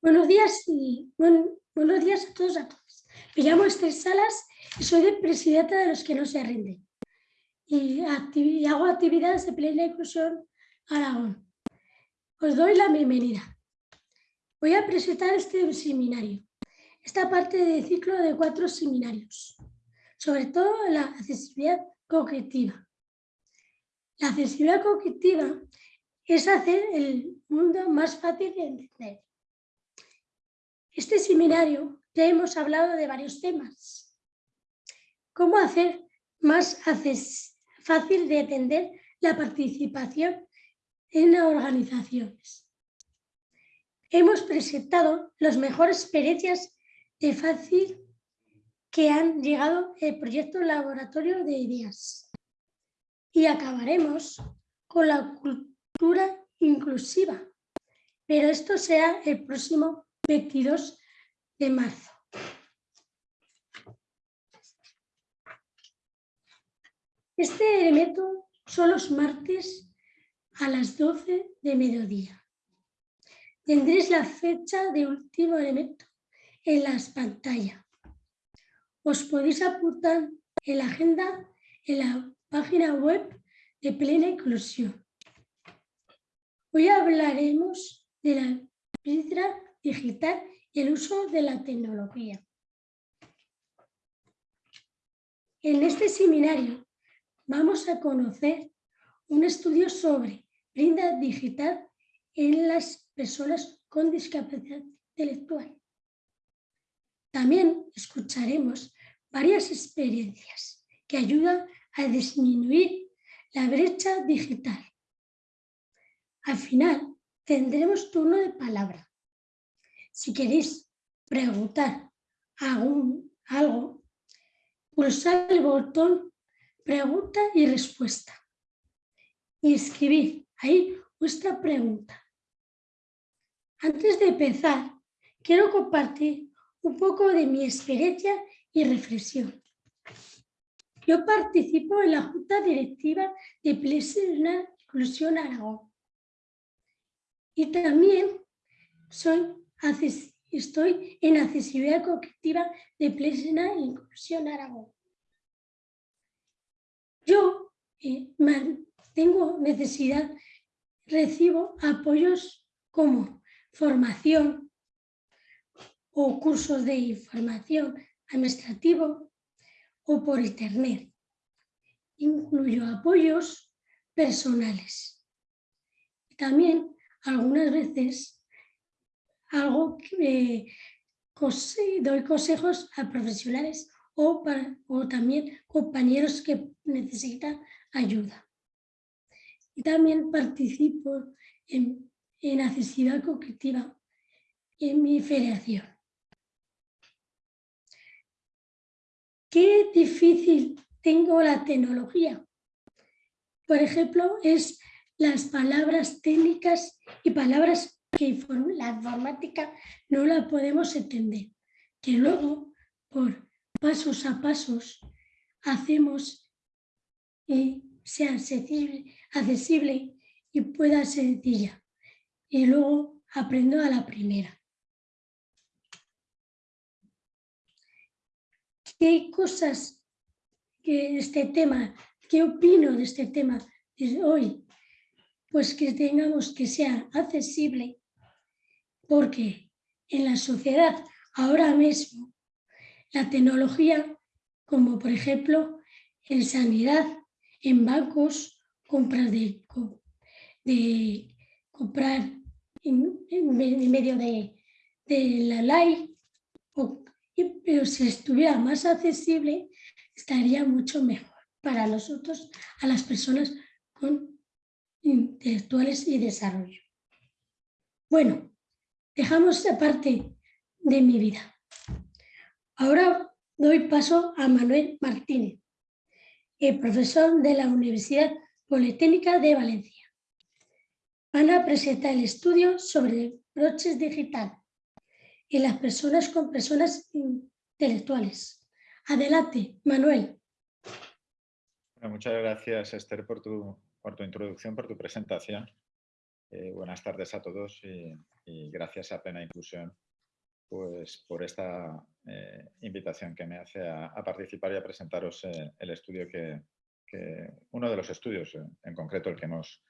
Buenos días y buenos días a todos a todas. Me llamo Esther Salas y soy de presidenta de los que no se rinden. Y, hago actividades de plena inclusión Aragón. Os doy la bienvenida. Voy a presentar este seminario, esta parte del ciclo de cuatro seminarios, sobre todo la accesibilidad cognitiva. La accesibilidad cognitiva es hacer el mundo más fácil de entender este seminario ya hemos hablado de varios temas. ¿Cómo hacer más fácil de entender la participación en organizaciones? Hemos presentado las mejores experiencias de fácil que han llegado el proyecto Laboratorio de Ideas. Y acabaremos con la cultura inclusiva. Pero esto será el próximo 22 de marzo. Este elemento son los martes a las 12 de mediodía. Tendréis la fecha de último elemento en las pantallas. Os podéis apuntar en la agenda en la página web de Plena Inclusión. Hoy hablaremos de la piedra digital y el uso de la tecnología. En este seminario vamos a conocer un estudio sobre brinda digital en las personas con discapacidad intelectual. También escucharemos varias experiencias que ayudan a disminuir la brecha digital. Al final tendremos turno de palabra si queréis preguntar algo, pulsar el botón pregunta y respuesta y escribir ahí vuestra pregunta. Antes de empezar, quiero compartir un poco de mi experiencia y reflexión. Yo participo en la Junta Directiva de Plena Inclusión Aragón y también soy estoy en accesibilidad cognitiva de plena inclusión Aragón. Yo eh, tengo necesidad, recibo apoyos como formación o cursos de información administrativo o por internet. Incluyo apoyos personales. También algunas veces algo que doy consejos a profesionales o, o también compañeros que necesitan ayuda. Y también participo en, en accesibilidad cognitiva en mi federación. Qué difícil tengo la tecnología. Por ejemplo, es las palabras técnicas y palabras que la informática no la podemos entender, que luego por pasos a pasos hacemos y sea accesible, y pueda ser sencilla. Y luego aprendo a la primera. ¿Qué cosas que este tema, qué opino de este tema hoy? Pues que tengamos que sea accesible porque en la sociedad ahora mismo la tecnología, como por ejemplo en sanidad, en bancos, compras de, comprar en, medio de, la ley, pero si estuviera más accesible estaría mucho mejor para nosotros, a las personas con intelectuales y desarrollo. Bueno, Dejamos esta parte de mi vida. Ahora doy paso a Manuel Martínez, profesor de la Universidad Politécnica de Valencia. Van a presentar el estudio sobre broches digital y las personas con personas intelectuales. Adelante, Manuel. muchas gracias, Esther, por tu, por tu introducción, por tu presentación. Eh, buenas tardes a todos y, gracias a Plena Inclusión pues, por esta eh, invitación que me hace a, participar y a presentaros eh, el estudio que, uno de los estudios en concreto el que hemos,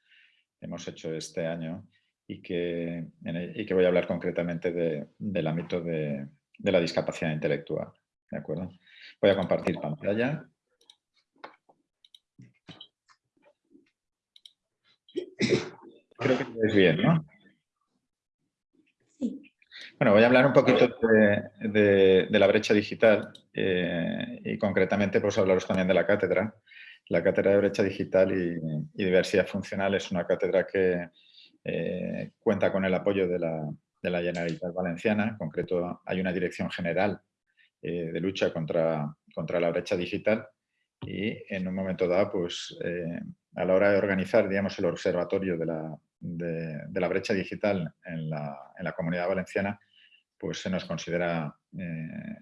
hemos hecho este año y que, y que voy a hablar concretamente del ámbito de, de la discapacidad intelectual. ¿De acuerdo? Voy a compartir pantalla. Creo que lo bien, ¿no? Sí. Bueno, voy a hablar un poquito de, la brecha digital eh, y concretamente pues hablaros también de la cátedra. La cátedra de brecha digital y, diversidad funcional es una cátedra que eh, cuenta con el apoyo de la, de la Generalitat Valenciana. En concreto, hay una dirección general eh, de lucha contra, contra la brecha digital y en un momento dado, pues, a la hora de organizar digamos, el observatorio de la, de, la brecha digital en la, comunidad valenciana, pues se nos considera eh,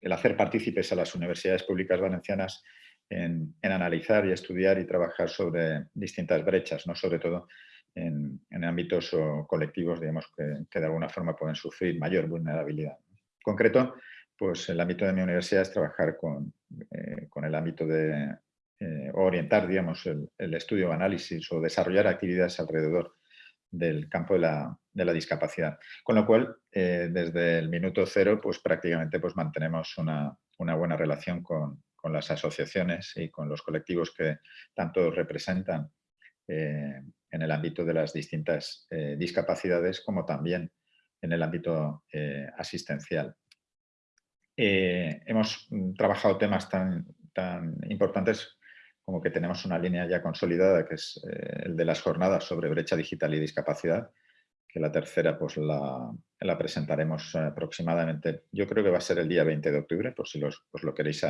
el hacer partícipes a las universidades públicas valencianas en, analizar y estudiar y trabajar sobre distintas brechas, ¿no? sobre todo en, ámbitos o colectivos digamos, que, de alguna forma pueden sufrir mayor vulnerabilidad. En concreto, pues el ámbito de mi universidad es trabajar con, eh, con el ámbito de, eh, orientar digamos, el, estudio o análisis o desarrollar actividades alrededor del campo de la, discapacidad. Con lo cual, eh, desde el minuto cero, pues prácticamente pues, mantenemos una, buena relación con, las asociaciones y con los colectivos que tanto representan eh, en el ámbito de las distintas discapacidades como también en el ámbito asistencial. hemos mm, trabajado temas tan importantes como que tenemos una línea ya consolidada, que es eh, el de las jornadas sobre brecha digital y discapacidad, que la tercera pues la, presentaremos aproximadamente, yo creo que va a ser el día 20 de octubre, por si los, os lo queréis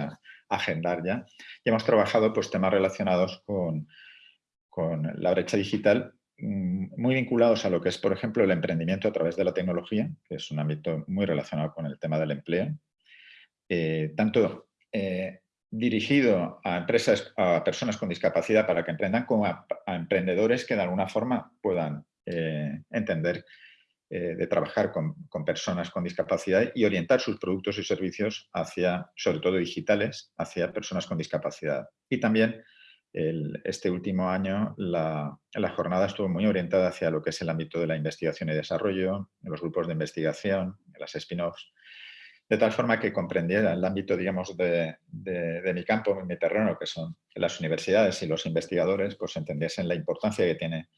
agendar ya. Y hemos trabajado pues, temas relacionados con, con la brecha digital, mm, muy vinculados a lo que es, por ejemplo, el emprendimiento a través de la tecnología, que es un ámbito muy relacionado con el tema del empleo. Eh, tanto eh, dirigido a empresas, a personas con discapacidad para que emprendan, como a, emprendedores que de alguna forma puedan eh, entender eh, de trabajar con, personas con discapacidad y orientar sus productos y servicios hacia, sobre todo digitales, hacia personas con discapacidad. Y también este último año la, la, jornada estuvo muy orientada hacia lo que es el ámbito de la investigación y desarrollo, los grupos de investigación, las spin-offs, de tal forma que comprendiera el ámbito, digamos, de, mi campo, mi terreno, que son las universidades y los investigadores, pues entendiesen la importancia que tiene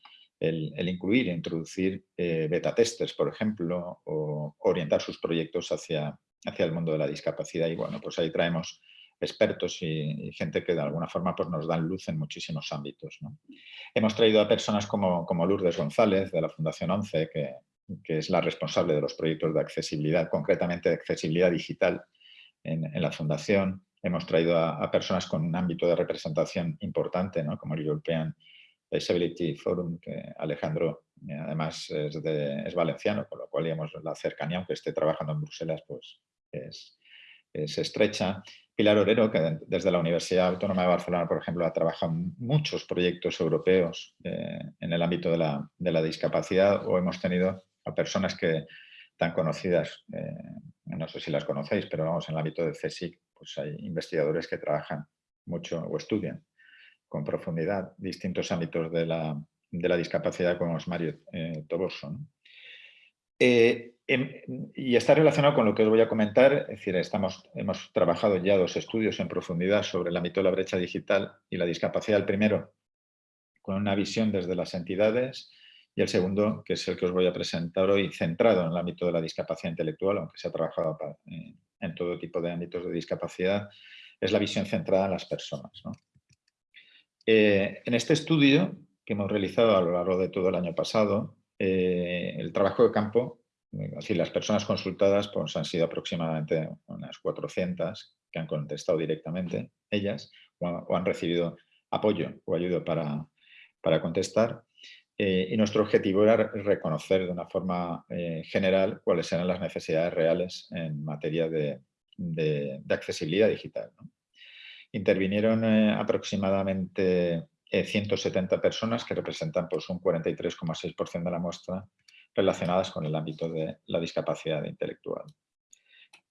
el, incluir e introducir eh, beta testers, por ejemplo, o orientar sus proyectos hacia, hacia el mundo de la discapacidad. Y bueno, pues ahí traemos expertos y, gente que de alguna forma pues, nos dan luz en muchísimos ámbitos. Hemos traído a personas como, como Lourdes González, de la Fundación 11, que, que es la responsable de los proyectos de accesibilidad, concretamente de accesibilidad digital en, la Fundación. Hemos traído a, personas con un ámbito de representación importante, como el European Disability Forum, que Alejandro eh, además es, valenciano, con lo cual la cercanía, aunque esté trabajando en Bruselas, pues es, estrecha. Pilar Orero, que desde la Universidad Autónoma de Barcelona, por ejemplo, ha trabajado muchos proyectos europeos eh, en el ámbito de la, de la, discapacidad o hemos tenido a personas que tan conocidas, eh, no sé si las conocéis, pero vamos, en el ámbito de CSIC, pues hay investigadores que trabajan mucho o estudian con profundidad distintos ámbitos de la, discapacidad, como es Mario eh, Toboso. Eh, y está relacionado con lo que os voy a comentar, es decir, estamos, hemos trabajado ya dos estudios en profundidad sobre el ámbito de la brecha digital y la discapacidad. El primero, con una visión desde las entidades, y el segundo, que es el que os voy a presentar hoy, centrado en el ámbito de la discapacidad intelectual, aunque se ha trabajado en todo tipo de ámbitos de discapacidad, es la visión centrada en las personas. Eh, en este estudio que hemos realizado a lo largo de todo el año pasado, eh, el trabajo de campo, es decir, las personas consultadas pues, han sido aproximadamente unas 400 que han contestado directamente, ellas, o, han recibido apoyo o ayuda para, para contestar. Eh, y nuestro objetivo era reconocer de una forma eh, general cuáles eran las necesidades reales en materia de, accesibilidad digital. Intervinieron eh, aproximadamente 170 personas que representan pues, un 43,6% de la muestra relacionadas con el ámbito de la discapacidad intelectual.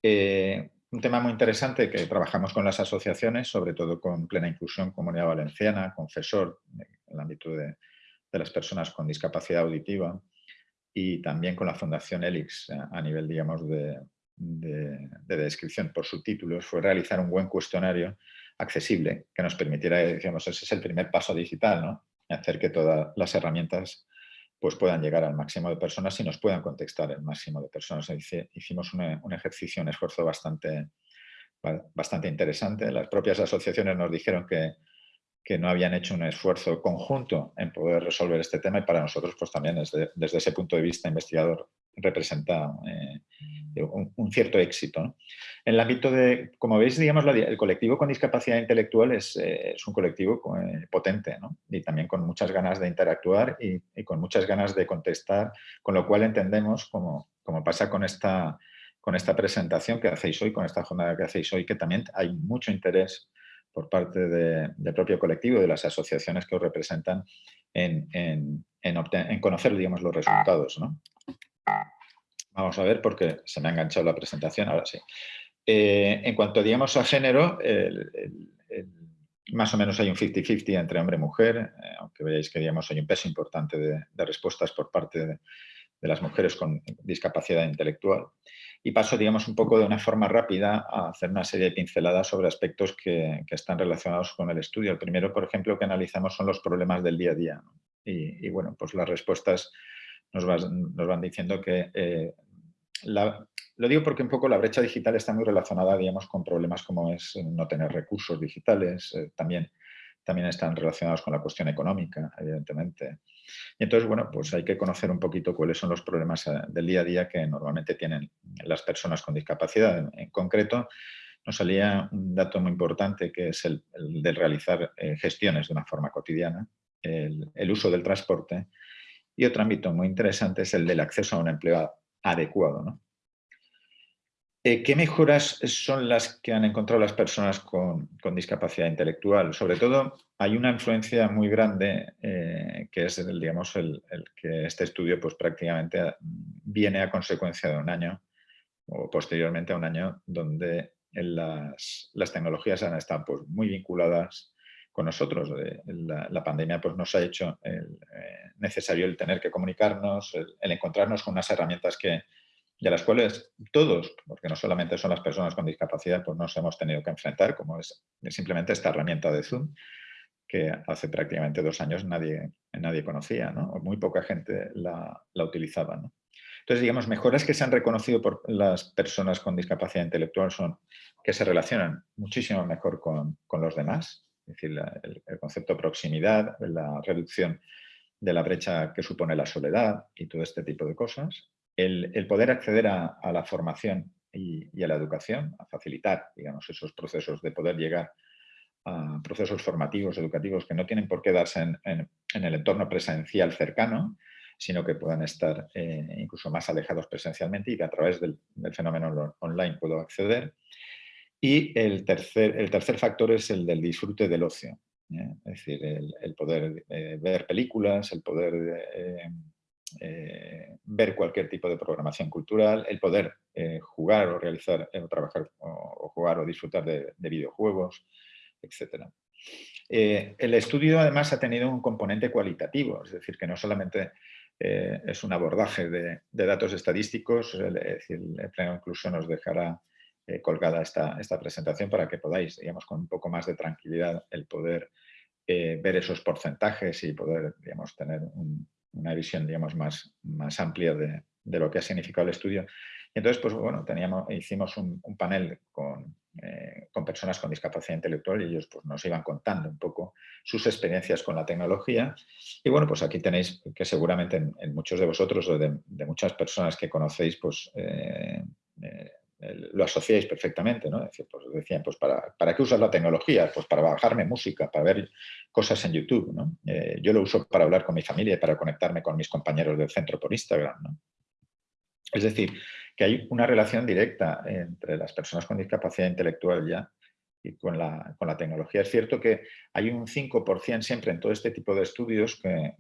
un tema muy interesante que trabajamos con las asociaciones, sobre todo con Plena Inclusión Comunidad Valenciana, Confesor, en el ámbito de, de las personas con discapacidad auditiva, y también con la Fundación ELIX a nivel, digamos, de, de, descripción por subtítulos fue realizar un buen cuestionario accesible que nos permitiera, digamos, ese es el primer paso digital, ¿no? hacer que todas las herramientas pues, puedan llegar al máximo de personas y nos puedan contestar el máximo de personas. Hicimos un, un ejercicio, un esfuerzo bastante, bastante interesante. Las propias asociaciones nos dijeron que, que no habían hecho un esfuerzo conjunto en poder resolver este tema y para nosotros pues también desde, desde ese punto de vista investigador representa eh, un, cierto éxito. En el ámbito de, como veis, digamos, el colectivo con discapacidad intelectual es, eh, es un colectivo eh, potente y también con muchas ganas de interactuar y, y, con muchas ganas de contestar, con lo cual entendemos, como, como pasa con esta, con esta presentación que hacéis hoy, con esta jornada que hacéis hoy, que también hay mucho interés por parte del propio colectivo, de las asociaciones que os representan en, conocer digamos, los resultados. ¿no? Vamos a ver porque se me ha enganchado la presentación, ahora sí. Eh, en cuanto digamos a género, más o menos hay un 50-50 entre hombre y mujer, eh, aunque veáis que digamos, hay un peso importante de, respuestas por parte de las mujeres con discapacidad intelectual. Y paso, digamos, un poco de una forma rápida a hacer una serie de pinceladas sobre aspectos que, están relacionados con el estudio. El primero, por ejemplo, que analizamos son los problemas del día a día. Y, bueno, pues las respuestas nos, van diciendo que... Eh, lo digo porque un poco la brecha digital está muy relacionada, digamos, con problemas como es no tener recursos digitales, eh, también también están relacionados con la cuestión económica, evidentemente. Y entonces, bueno, pues hay que conocer un poquito cuáles son los problemas eh, del día a día que normalmente tienen las personas con discapacidad. En, concreto, nos salía un dato muy importante que es el, de realizar eh, gestiones de una forma cotidiana, el, el, uso del transporte y otro ámbito muy interesante es el del acceso a un empleo adecuado. ¿no? Eh, ¿Qué mejoras son las que han encontrado las personas con, discapacidad intelectual? Sobre todo, hay una influencia muy grande, eh, que es el, digamos, el, que este estudio pues, prácticamente viene a consecuencia de un año, o posteriormente a un año, donde las, tecnologías han estado pues, muy vinculadas con nosotros. Eh, la, pandemia pues, nos ha hecho necesario el tener que comunicarnos, el encontrarnos con unas herramientas que, a las cuales todos, porque no solamente son las personas con discapacidad, pues nos hemos tenido que enfrentar, como es simplemente esta herramienta de Zoom, que hace prácticamente dos años nadie, nadie conocía, ¿no? o muy poca gente la, la utilizaba. ¿no? Entonces, digamos, mejoras que se han reconocido por las personas con discapacidad intelectual son que se relacionan muchísimo mejor con, con los demás, es decir, el, el, concepto de proximidad, la reducción de la brecha que supone la soledad y todo este tipo de cosas el, poder acceder a, la formación y, a la educación, a facilitar digamos, esos procesos de poder llegar a procesos formativos, educativos, que no tienen por qué darse en, el entorno presencial cercano, sino que puedan estar eh, incluso más alejados presencialmente y que a través del, fenómeno online puedo acceder. Y el tercer, el tercer factor es el del disfrute del ocio, ¿eh? es decir, el, poder eh, ver películas, el poder eh, ver cualquier tipo de programación cultural, el poder eh, jugar o realizar, eh, o trabajar o, jugar o disfrutar de, videojuegos, etc. el estudio además ha tenido un componente cualitativo, es decir, que no solamente es un abordaje de, datos estadísticos, el pleno incluso nos dejará colgada esta, esta presentación para que podáis, digamos, con un poco más de tranquilidad el poder ver esos porcentajes y poder, digamos, tener un, una visión digamos, más, más amplia de, de, lo que ha significado el estudio. Y entonces, pues bueno, teníamos, hicimos un, panel con, eh, con, personas con discapacidad intelectual y ellos pues, nos iban contando un poco sus experiencias con la tecnología. Y bueno, pues aquí tenéis que seguramente en, muchos de vosotros o de, de, muchas personas que conocéis, pues eh, eh, lo asociáis perfectamente, ¿no? pues decían, pues ¿para, ¿para qué usas la tecnología? Pues para bajarme música, para ver cosas en YouTube, ¿no? Eh, yo lo uso para hablar con mi familia y para conectarme con mis compañeros del centro por Instagram, ¿no? Es decir, que hay una relación directa entre las personas con discapacidad intelectual ya y con, la, con, la, tecnología. Es cierto que hay un 5% siempre en todo este tipo de estudios que,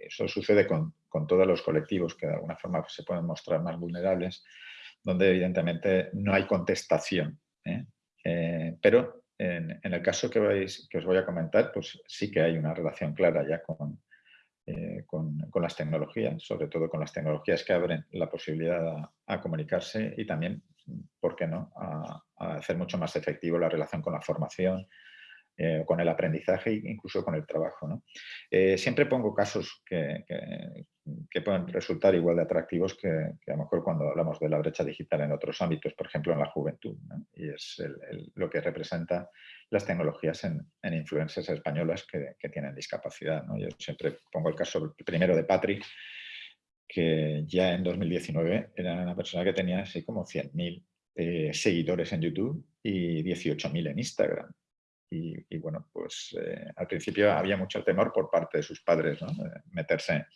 eso sucede con, con, todos los colectivos que de alguna forma se pueden mostrar más vulnerables, donde evidentemente no hay contestación. ¿eh? Eh, pero en, el caso que, vais, que os voy a comentar, pues sí que hay una relación clara ya con, eh, con, las tecnologías, sobre todo con las tecnologías que abren la posibilidad a, comunicarse y también, ¿por qué no?, a, hacer mucho más efectivo la relación con la formación, eh, con el aprendizaje e incluso con el trabajo. ¿no? Eh, siempre pongo casos que, pueden resultar igual de atractivos que, a lo mejor cuando hablamos de la brecha digital en otros ámbitos, por ejemplo en la juventud, y es lo que representa las tecnologías en, en influencias españolas que, que tienen discapacidad. ¿no? Yo siempre pongo el caso primero de Patrick, que ya en 2019 era una persona que tenía así como 100.000 eh, seguidores en YouTube y 18.000 en Instagram. Y, y, bueno, pues eh, al principio había mucho temor por parte de sus padres, ¿no? de meterse,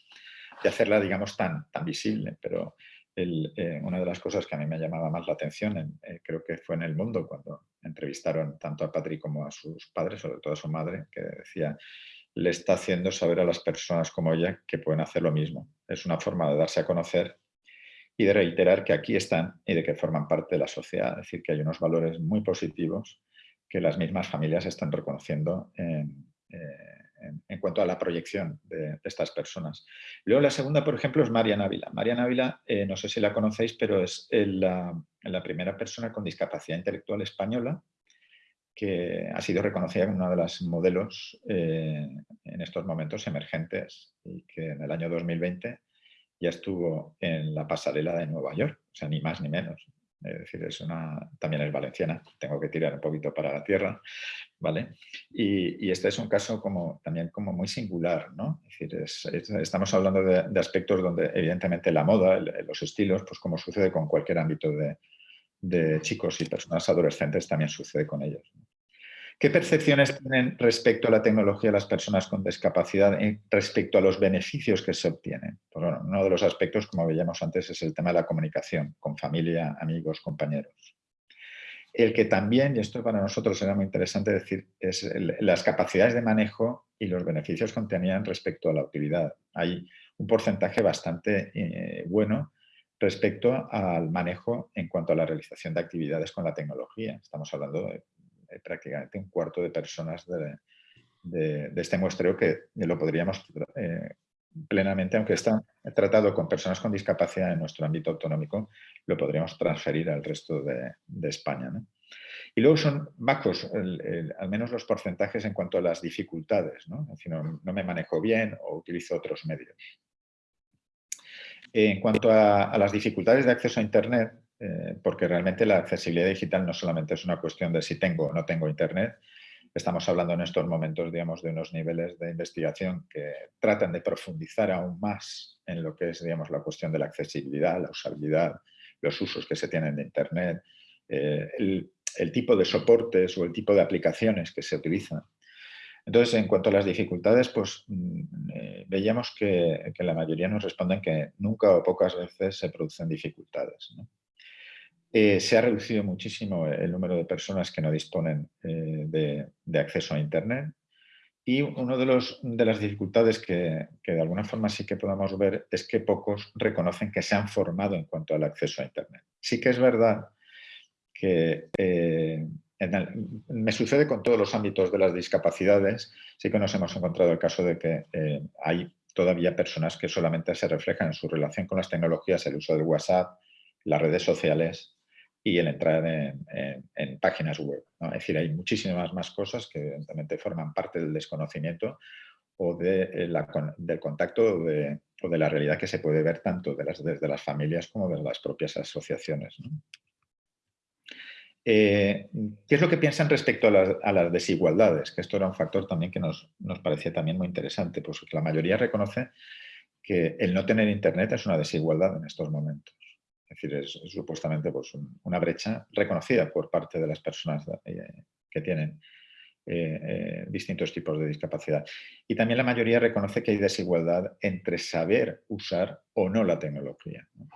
de hacerla, digamos, tan, tan visible, pero el, eh, una de las cosas que a mí me llamaba más la atención, en, eh, creo que fue en El Mundo, cuando entrevistaron tanto a Patrick como a sus padres, sobre todo a su madre, que decía, le está haciendo saber a las personas como ella que pueden hacer lo mismo. Es una forma de darse a conocer y de reiterar que aquí están y de que forman parte de la sociedad. Es decir, que hay unos valores muy positivos que las mismas familias están reconociendo en, eh, en, cuanto a la proyección de, estas personas. Luego la segunda, por ejemplo, es Marian Ávila. Marian Ávila, eh, no sé si la conocéis, pero es la, la primera persona con discapacidad intelectual española que ha sido reconocida como una de las modelos eh, en estos momentos emergentes y que en el año 2020 ya estuvo en la pasarela de Nueva York, o sea, ni más ni menos. Es decir, es una, también es valenciana, tengo que tirar un poquito para la tierra, ¿vale? Y, y este es un caso como, también como muy singular, ¿no? Es decir, es, es, estamos hablando de, aspectos donde evidentemente la moda, los estilos, pues como sucede con cualquier ámbito de, de chicos y personas adolescentes, también sucede con ellos. ¿Qué percepciones tienen respecto a la tecnología las personas con discapacidad respecto a los beneficios que se obtienen? Pues bueno, uno de los aspectos, como veíamos antes, es el tema de la comunicación con familia, amigos, compañeros. El que también, y esto para nosotros era muy interesante decir, es las capacidades de manejo y los beneficios que tenían respecto a la utilidad. Hay un porcentaje bastante eh, bueno respecto al manejo en cuanto a la realización de actividades con la tecnología. Estamos hablando de prácticamente un cuarto de personas de, este muestreo que lo podríamos eh, plenamente, aunque está tratado con personas con discapacidad en nuestro ámbito autonómico, lo podríamos transferir al resto de, España. Y luego son bajos, al menos los porcentajes en cuanto a las dificultades, ¿no? Es decir, no, me manejo bien o utilizo otros medios. En cuanto a, las dificultades de acceso a Internet, eh, porque realmente la accesibilidad digital no solamente es una cuestión de si tengo o no tengo Internet, estamos hablando en estos momentos, digamos, de unos niveles de investigación que tratan de profundizar aún más en lo que es, digamos, la cuestión de la accesibilidad, la usabilidad, los usos que se tienen de Internet, eh, el, el, tipo de soportes o el tipo de aplicaciones que se utilizan. Entonces, en cuanto a las dificultades, pues mm, eh, veíamos que, que, la mayoría nos responden que nunca o pocas veces se producen dificultades. Eh, se ha reducido muchísimo el número de personas que no disponen eh, de, acceso a Internet. Y una de, los, de las dificultades que, que, de alguna forma sí que podemos ver es que pocos reconocen que se han formado en cuanto al acceso a Internet. Sí que es verdad que eh, me sucede con todos los ámbitos de las discapacidades, sí que nos hemos encontrado el caso de que hay todavía personas que solamente se reflejan en su relación con las tecnologías, el uso del WhatsApp, las redes sociales, y el entrar en, páginas web. Es decir, hay muchísimas más cosas que evidentemente forman parte del desconocimiento o de eh, la, del contacto o de, la realidad que se puede ver tanto de las, desde las familias como de las propias asociaciones. Eh, ¿Qué es lo que piensan respecto a las, a las, desigualdades? Que esto era un factor también que nos, nos parecía también muy interesante, pues la mayoría reconoce que el no tener Internet es una desigualdad en estos momentos. Es decir, es, es supuestamente pues, un, una brecha reconocida por parte de las personas eh, que tienen eh, eh, distintos tipos de discapacidad. Y también la mayoría reconoce que hay desigualdad entre saber usar o no la tecnología. ¿no?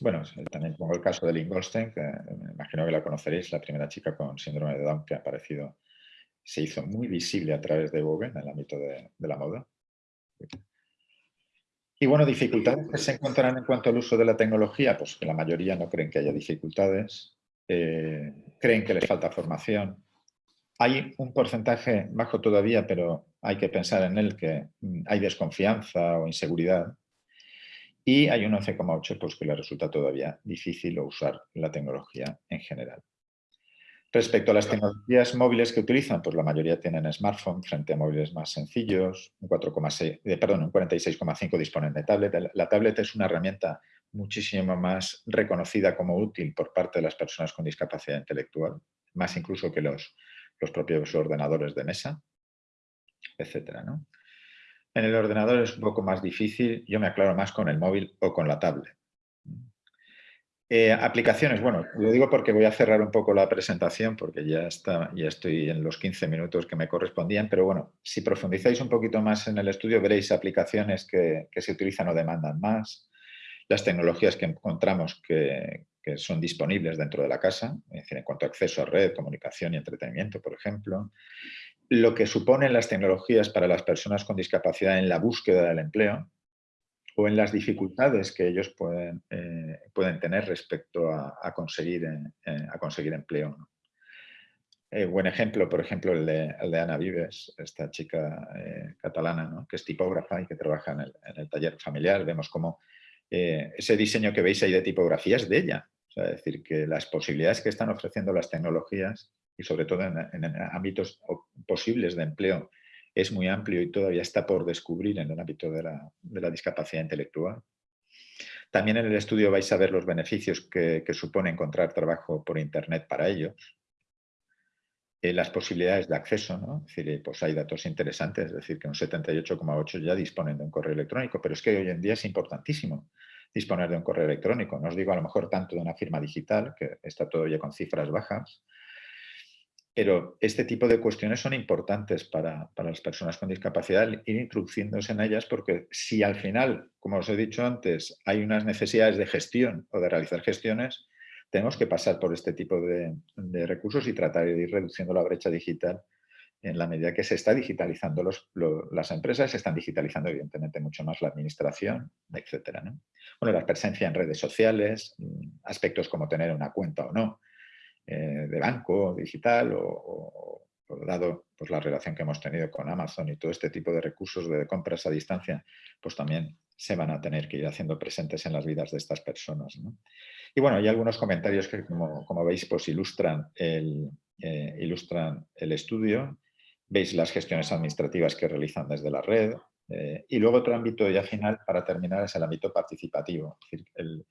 Bueno, también pongo el caso de Lynn Goldstein, que me imagino que la conoceréis, la primera chica con síndrome de Down que ha aparecido, se hizo muy visible a través de Vogue en el ámbito de, la moda. Y bueno, dificultades que se encontrarán en cuanto al uso de la tecnología, pues que la mayoría no creen que haya dificultades, eh, creen que les falta formación. Hay un porcentaje bajo todavía, pero hay que pensar en él, que mm, hay desconfianza o inseguridad y hay un 11,8 pues, que le resulta todavía difícil usar la tecnología en general. Respecto a las tecnologías móviles que utilizan, pues la mayoría tienen smartphone frente a móviles más sencillos, un, 4,6, eh, perdón, un 46,5 disponen de tablet. La tablet es una herramienta muchísimo más reconocida como útil por parte de las personas con discapacidad intelectual, más incluso que los, los propios ordenadores de mesa, etcétera, ¿no? En el ordenador es un poco más difícil, yo me aclaro más con el móvil o con la tablet. Eh, aplicaciones, bueno, lo digo porque voy a cerrar un poco la presentación porque ya, está, ya estoy en los 15 minutos que me correspondían, pero bueno, si profundizáis un poquito más en el estudio veréis aplicaciones que, se utilizan o demandan más, las tecnologías que encontramos que, que, son disponibles dentro de la casa, es decir, en cuanto a acceso a red, comunicación y entretenimiento, por ejemplo, lo que suponen las tecnologías para las personas con discapacidad en la búsqueda del empleo o en las dificultades que ellos pueden, eh, pueden tener respecto a, conseguir, eh, a conseguir empleo. Eh, buen ejemplo, por ejemplo, el de, Ana Vives, esta chica catalana, que es tipógrafa y que trabaja en el, en el taller familiar. Vemos cómo ese diseño que veis ahí de tipografía es de ella. es decir, que las posibilidades que están ofreciendo las tecnologías y sobre todo en, ámbitos posibles de empleo es muy amplio y todavía está por descubrir en el ámbito de la, discapacidad intelectual. También en el estudio vais a ver los beneficios que, supone encontrar trabajo por Internet para ellos, eh, las posibilidades de acceso, ¿no? Decir, pues hay datos interesantes, es decir, que un 78,8 ya disponen de un correo electrónico, pero es que hoy en día es importantísimo disponer de un correo electrónico. No os digo a lo mejor tanto de una firma digital, que está todavía con cifras bajas, pero este tipo de cuestiones son importantes para, las personas con discapacidad, ir introduciéndose en ellas, porque si al final, como os he dicho antes, hay unas necesidades de gestión o de realizar gestiones, tenemos que pasar por este tipo de, recursos y tratar de ir reduciendo la brecha digital en la medida que se está digitalizando las empresas, se están digitalizando evidentemente mucho más la administración, etc. Bueno, la presencia en redes sociales, mm, aspectos como tener una cuenta o no, eh, de banco digital o, dado pues, la relación que hemos tenido con Amazon y todo este tipo de recursos de compras a distancia, pues también se van a tener que ir haciendo presentes en las vidas de estas personas. Y bueno, hay algunos comentarios que, como, veis, pues ilustran el, eh, ilustran el estudio. Veis las gestiones administrativas que realizan desde la red. Eh, y luego otro ámbito ya final, para terminar, es el ámbito participativo. Es decir, el,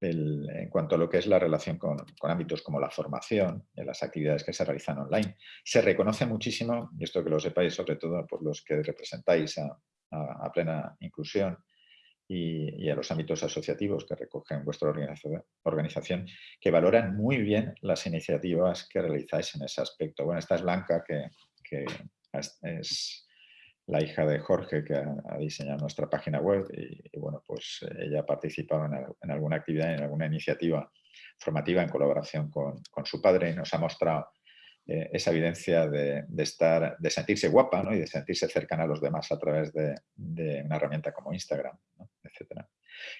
en cuanto a lo que es la relación con, ámbitos como la formación, y las actividades que se realizan online. Se reconoce muchísimo, y esto que lo sepáis sobre todo por los que representáis a, plena inclusión y, a los ámbitos asociativos que recogen vuestra organización, que valoran muy bien las iniciativas que realizáis en ese aspecto. Bueno, esta es Blanca, que es la hija de Jorge que ha, diseñado nuestra página web y, bueno, pues eh, ella ha participado en, alguna actividad, en alguna iniciativa formativa en colaboración con, su padre y nos ha mostrado eh, esa evidencia de, estar, de sentirse guapa y de sentirse cercana a los demás a través de, una herramienta como Instagram, etc.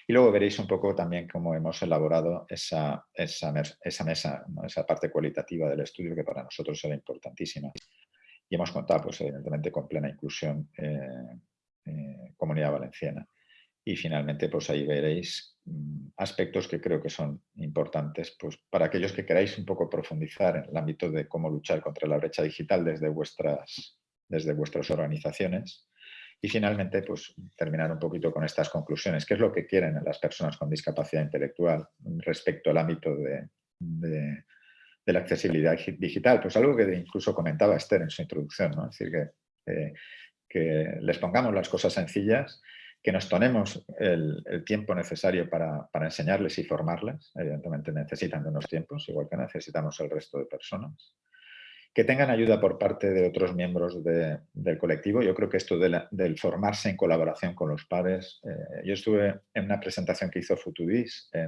Y luego veréis un poco también cómo hemos elaborado esa, esa, esa mesa, esa parte cualitativa del estudio que para nosotros era importantísima y hemos contado, pues, evidentemente, con plena inclusión eh, eh, Comunidad Valenciana. Y finalmente, pues ahí veréis mm, aspectos que creo que son importantes pues, para aquellos que queráis un poco profundizar en el ámbito de cómo luchar contra la brecha digital desde vuestras, desde vuestras organizaciones. Y finalmente, pues terminar un poquito con estas conclusiones. ¿Qué es lo que quieren las personas con discapacidad intelectual respecto al ámbito de de la accesibilidad digital, pues algo que incluso comentaba Esther en su introducción, ¿no? es decir, que, eh, que les pongamos las cosas sencillas, que nos tomemos el, tiempo necesario para, para, enseñarles y formarles, evidentemente necesitan de unos tiempos, igual que necesitamos el resto de personas, que tengan ayuda por parte de otros miembros del colectivo. Yo creo que esto del formarse en colaboración con los pares. Eh, yo estuve en una presentación que hizo Futudis eh,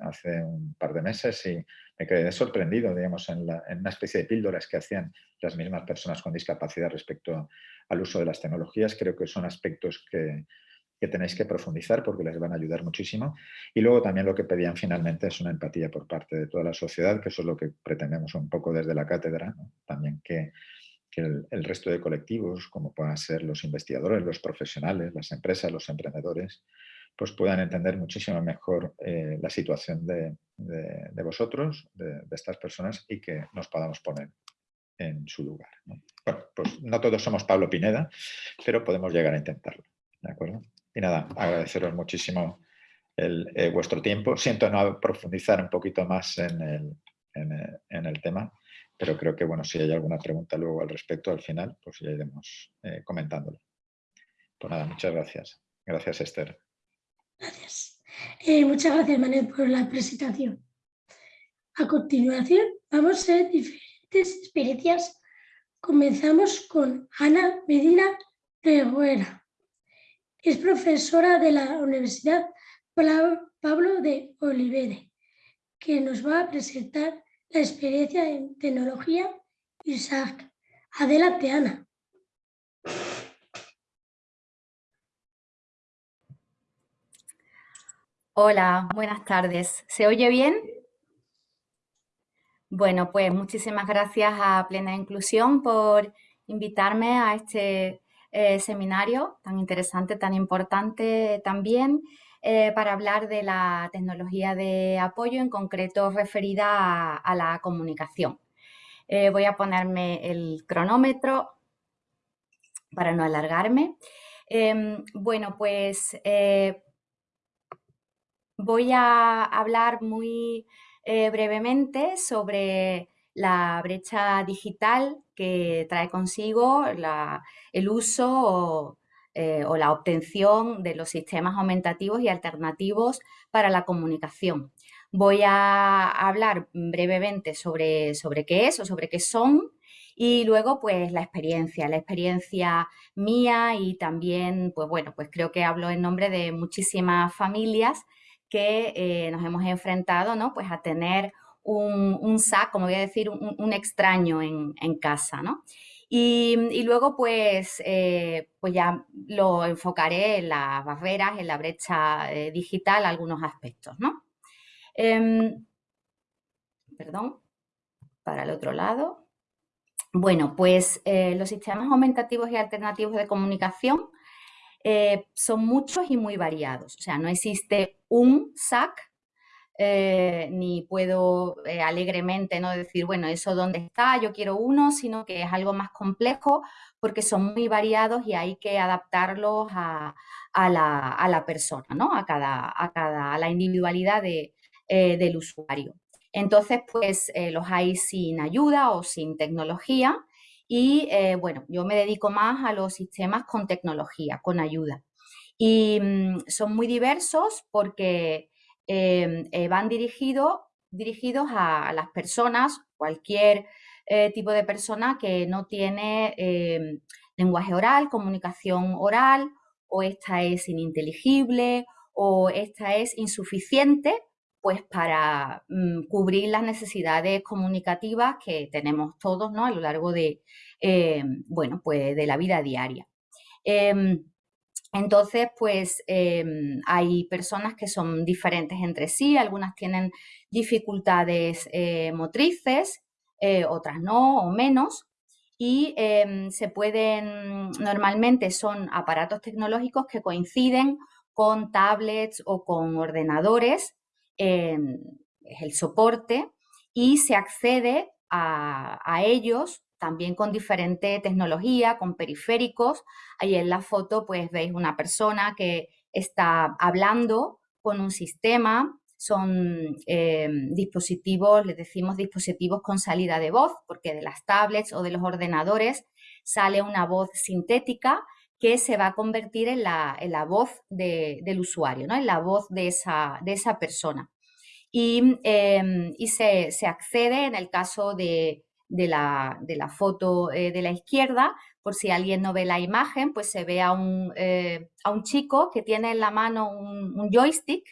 hace un par de meses y me quedé sorprendido, digamos, en, en, una especie de píldoras que hacían las mismas personas con discapacidad respecto al uso de las tecnologías. Creo que son aspectos que, que tenéis que profundizar porque les van a ayudar muchísimo. Y luego también lo que pedían finalmente es una empatía por parte de toda la sociedad, que eso es lo que pretendemos un poco desde la cátedra, también que, el, resto de colectivos, como puedan ser los investigadores, los profesionales, las empresas, los emprendedores, pues puedan entender muchísimo mejor eh, la situación de, vosotros, de, estas personas y que nos podamos poner en su lugar. Bueno, pues no todos somos Pablo Pineda, pero podemos llegar a intentarlo. ¿De acuerdo? Y nada, agradeceros muchísimo eh, vuestro tiempo. Siento no profundizar un poquito más en el, en, el, tema, pero creo que bueno, si hay alguna pregunta luego al respecto al final, pues ya iremos eh, comentándolo. Pues nada, muchas gracias. Gracias, Esther. Gracias. Eh, muchas gracias, Manuel, por la presentación. A continuación, vamos a ver diferentes experiencias. Comenzamos con Ana Medina Reguera. Es profesora de la Universidad Pablo de Olivere, que nos va a presentar la experiencia en tecnología Isaac. Adelante, Ana. Hola, buenas tardes. ¿Se oye bien? Bueno, pues muchísimas gracias a Plena Inclusión por invitarme a este eh, seminario tan interesante, tan importante también, eh, para hablar de la tecnología de apoyo, en concreto referida a, la comunicación. Eh, voy a ponerme el cronómetro para no alargarme. Em, bueno, pues voy a hablar muy brevemente sobre la brecha digital que trae consigo el uso eh, o, la obtención de los sistemas aumentativos y alternativos para la comunicación. Voy a hablar brevemente sobre, sobre qué es o sobre qué son y luego pues la experiencia, la experiencia mía y también pues bueno, pues creo que hablo en nombre de muchísimas familias que eh, nos hemos enfrentado ¿no? pues a tener un, SAC, como voy a decir, un, extraño en, casa, ¿no? Y, luego, pues, eh, pues ya lo enfocaré en las barreras, en la brecha eh, digital, algunos aspectos, ¿no? Em, perdón, para el otro lado. Bueno, pues eh, los sistemas aumentativos y alternativos de comunicación son muchos y muy variados. O sea, no existe un SAC eh, ni puedo eh, alegremente no decir, bueno, eso dónde está, yo quiero uno, sino que es algo más complejo porque son muy variados y hay que adaptarlos a, la, persona, ¿no? A cada, a cada, la individualidad de, eh, del usuario. Entonces, pues los hay sin ayuda o sin tecnología y, bueno, yo me dedico más a los sistemas con tecnología, con ayuda. Y mm, son muy diversos porque eh, van dirigidos a, las personas, cualquier eh, tipo de persona que no tiene em, lenguaje oral, comunicación oral, o esta es ininteligible, o esta es insuficiente, pues para mm, cubrir las necesidades comunicativas que tenemos todos ¿no? a lo largo de, em, bueno, pues de la vida diaria. Entonces, pues em, hay personas que son diferentes entre sí, algunas tienen dificultades eh, motrices, eh, otras no o menos, y em, se pueden, normalmente son aparatos tecnológicos que coinciden con tablets o con ordenadores, em, es el soporte, y se accede a ellos también con diferente tecnología, con periféricos. Ahí en la foto pues veis una persona que está hablando con un sistema, son eh, dispositivos, les decimos dispositivos con salida de voz, porque de las tablets o de los ordenadores sale una voz sintética que se va a convertir en la, voz del usuario, ¿no? en la voz de esa, de esa persona. Y, em, se, se, accede en el caso de de la, de la foto de la izquierda, por si alguien no ve la imagen, pues se ve a un, a un chico que tiene en la mano un, joystick,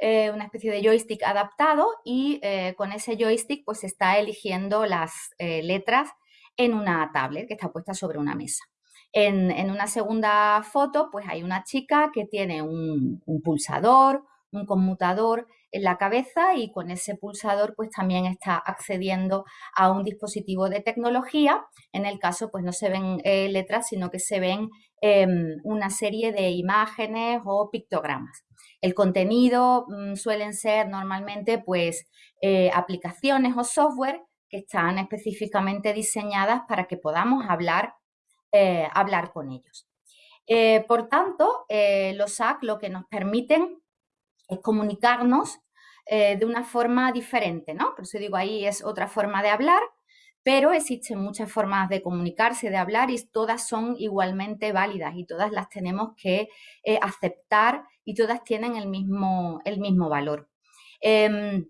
una especie de joystick adaptado y con ese joystick pues está eligiendo las letras en una tablet que está puesta sobre una mesa. En, una segunda foto, pues hay una chica que tiene un, pulsador, un conmutador en la cabeza y con ese pulsador pues también está accediendo a un dispositivo de tecnología. En el caso pues no se ven eh, letras, sino que se ven em, una serie de imágenes o pictogramas. El contenido mm, suelen ser normalmente pues eh, aplicaciones o software que están específicamente diseñadas para que podamos hablar, eh, hablar con ellos. Por tanto, los SAC lo que nos permiten es comunicarnos de una forma diferente, ¿no? Por eso digo, ahí es otra forma de hablar, pero existen muchas formas de comunicarse, de hablar y todas son igualmente válidas y todas las tenemos que aceptar y todas tienen el mismo, el mismo valor. Em,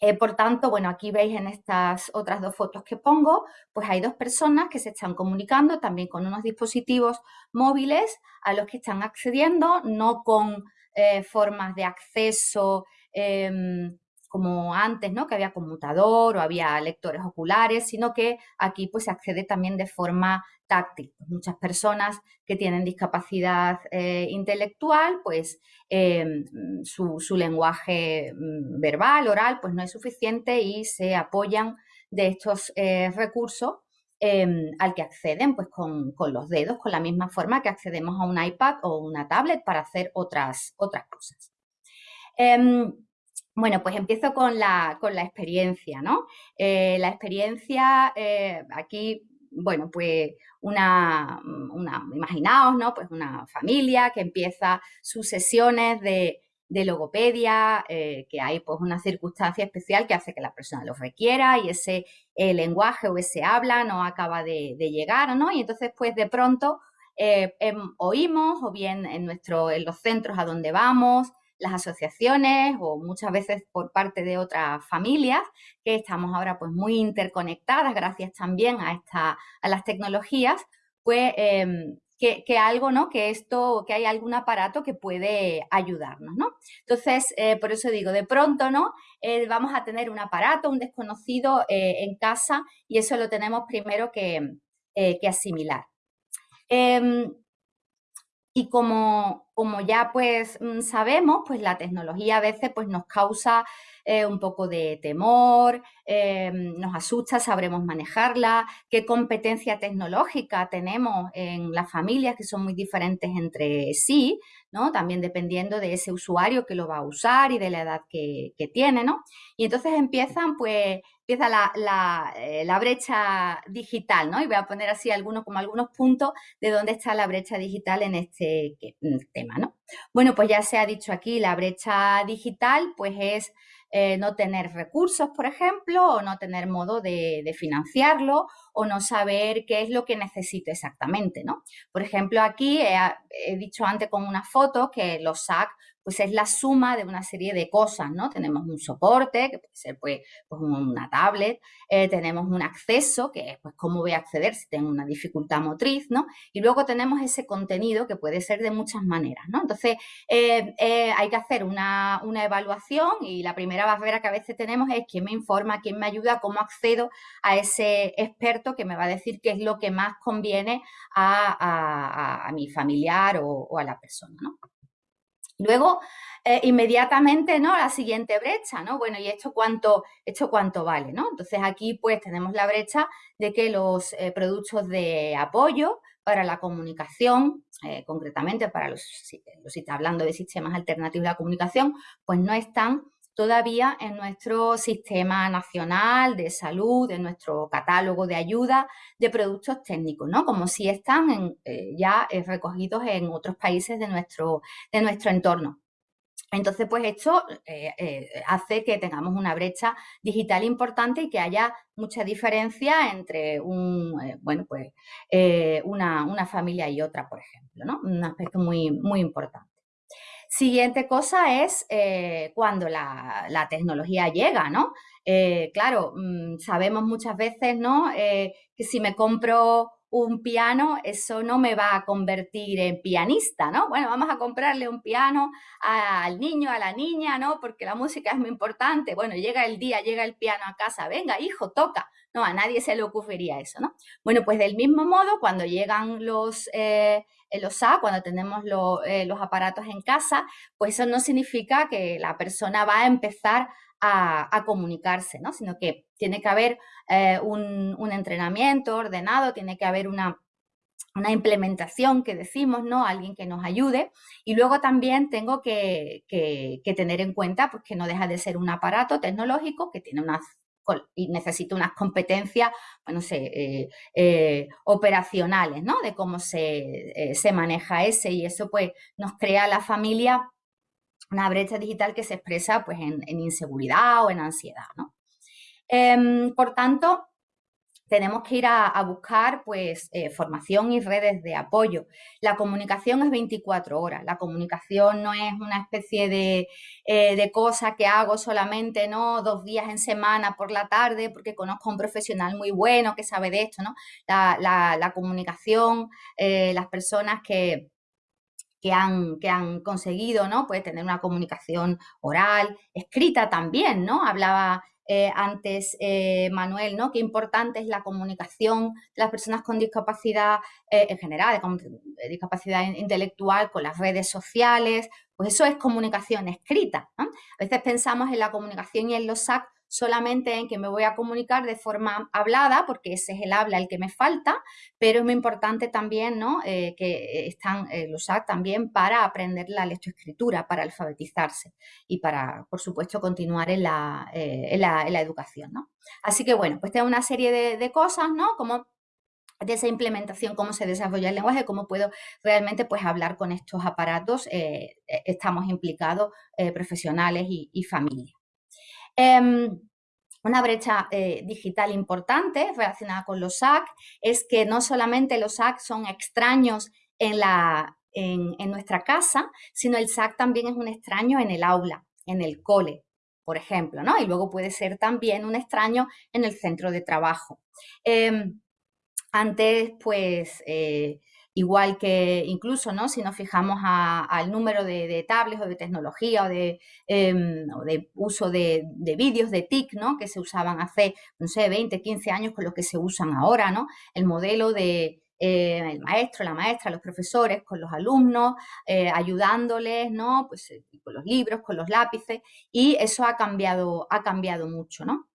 eh, por tanto, bueno, aquí veis en estas otras dos fotos que pongo, pues hay dos personas que se están comunicando también con unos dispositivos móviles a los que están accediendo, no con eh, formas de acceso em, como antes, ¿no? Que había conmutador o había lectores oculares, sino que aquí pues se accede también de forma táctil. Muchas personas que tienen discapacidad eh, intelectual, pues em, su, lenguaje mm, verbal, oral, pues no es suficiente y se apoyan de estos eh, recursos em, al que acceden pues con, los dedos, con la misma forma que accedemos a un iPad o una tablet para hacer otras, otras cosas. Em, bueno, pues empiezo con la, con la experiencia, ¿no? Eh, la experiencia, eh, aquí, bueno, pues una, una, imaginaos, ¿no? Pues una familia que empieza sus sesiones de, logopedia, eh, que hay pues una circunstancia especial que hace que la persona lo requiera y ese lenguaje o ese habla no acaba de, llegar, ¿no? Y entonces, pues de pronto em, oímos o bien en, nuestro, en los centros a donde vamos, las asociaciones o muchas veces por parte de otras familias que estamos ahora pues muy interconectadas gracias también a, esta, a las tecnologías, pues em, que, algo, ¿no? Que esto, que hay algún aparato que puede ayudarnos, ¿no? Entonces, eh, por eso digo, de pronto, ¿no? Eh, vamos a tener un aparato, un desconocido eh, en casa y eso lo tenemos primero que, que asimilar. Y como, como ya pues mm, sabemos, pues la tecnología a veces pues nos causa eh, un poco de temor, eh, nos asusta, sabremos manejarla, qué competencia tecnológica tenemos en las familias que son muy diferentes entre sí, ¿no? También dependiendo de ese usuario que lo va a usar y de la edad que, tiene, ¿no? Y entonces empiezan, pues, empieza la, eh, la, brecha digital, ¿no? Y voy a poner así algunos, como algunos puntos de dónde está la brecha digital en este tema, ¿no? Bueno, pues ya se ha dicho aquí, la brecha digital, pues es eh, no tener recursos, por ejemplo, o no tener modo de, financiarlo, o no saber qué es lo que necesito exactamente, ¿no? Por ejemplo, aquí he, he dicho antes con una foto que los SAC pues es la suma de una serie de cosas, ¿no? Tenemos un soporte, que puede ser pues, pues una tablet, eh, tenemos un acceso, que es pues cómo voy a acceder si tengo una dificultad motriz, ¿no? Y luego tenemos ese contenido que puede ser de muchas maneras, ¿no? Entonces, eh, eh, hay que hacer una, evaluación y la primera barrera que a veces tenemos es quién me informa, quién me ayuda, cómo accedo a ese experto que me va a decir qué es lo que más conviene a, mi familiar o a la persona, ¿no? Luego, eh, inmediatamente, ¿no? La siguiente brecha, ¿no? Bueno, ¿y esto cuánto, esto cuánto vale, ¿no? Entonces aquí pues tenemos la brecha de que los eh, productos de apoyo para la comunicación, eh, concretamente para los, los, hablando de sistemas alternativos de la comunicación, pues no están todavía en nuestro sistema nacional de salud, en nuestro catálogo de ayuda de productos técnicos, ¿no? Como si están eh, ya eh, recogidos en otros países de nuestro, de nuestro entorno. Entonces, pues esto eh, hace que tengamos una brecha digital importante y que haya mucha diferencia entre un, bueno, pues, una, una, familia y otra, por ejemplo, ¿no? Un aspecto muy, muy importante. Siguiente cosa es eh, cuando la, tecnología llega, ¿no? Eh, claro, mm, sabemos muchas veces, ¿no? Eh, que si me compro un piano, eso no me va a convertir en pianista, ¿no? Bueno, vamos a comprarle un piano al niño, a la niña, ¿no? Porque la música es muy importante. Bueno, llega el día, llega el piano a casa, venga, hijo, toca. No, a nadie se le ocurriría eso, ¿no? Bueno, pues del mismo modo, cuando llegan los, eh, los A, cuando tenemos eh, los aparatos en casa, pues eso no significa que la persona va a empezar a, comunicarse, ¿no? Sino que tiene que haber eh, un, entrenamiento ordenado, tiene que haber una, una implementación que decimos, ¿no? Alguien que nos ayude. Y luego también tengo que, tener en cuenta pues, que no deja de ser un aparato tecnológico que tiene unas y necesita unas competencias, bueno, sé, eh, eh, operacionales, ¿no? De cómo se, se, maneja ese y eso pues nos crea a la familia una brecha digital que se expresa pues en, inseguridad o en ansiedad, ¿no? Em, por tanto, tenemos que ir a, buscar pues, eh, formación y redes de apoyo. La comunicación es 24 horas, la comunicación no es una especie de, eh, cosa que hago solamente ¿no? dos días en semana por la tarde porque conozco a un profesional muy bueno que sabe de esto. ¿no? La, comunicación, eh, las personas que, que han, que han conseguido, ¿no? Pues tener una comunicación oral, escrita también, ¿no? Hablaba eh, antes eh, Manuel, ¿no? Qué importante es la comunicación de las personas con discapacidad eh, en general, con discapacidad intelectual, con las redes sociales, pues eso es comunicación escrita. A veces pensamos en la comunicación y en los SAC solamente en que me voy a comunicar de forma hablada, porque ese es el habla el que me falta, pero es muy importante también ¿no? Eh, que están eh, los SAC también para aprender la lectoescritura, para alfabetizarse y para, por supuesto, continuar en la, eh, educación. ¿no? Así que, bueno, pues tengo una serie de, cosas, ¿no? Como de esa implementación, cómo se desarrolla el lenguaje, cómo puedo realmente pues, hablar con estos aparatos, estamos implicados profesionales y, y familias. Em, una brecha eh, digital importante relacionada con los SAC es que no solamente los SAC son extraños en, la, en, nuestra casa, sino el SAC también es un extraño en el aula, en el cole, por ejemplo, ¿no? Y luego puede ser también un extraño en el centro de trabajo. Em, antes, pues, eh, Igual que incluso, ¿no? Si nos fijamos al número de, tablets o de tecnología o de, em, de uso de, vídeos de TIC, ¿no? Que se usaban hace, no sé, 20, 15 años con lo que se usan ahora, ¿no? El modelo de, eh, el maestro, la maestra, los profesores, con los alumnos, eh, ayudándoles, ¿no? Pues eh, con los libros, con los lápices, y eso ha cambiado, ha cambiado mucho, ¿no?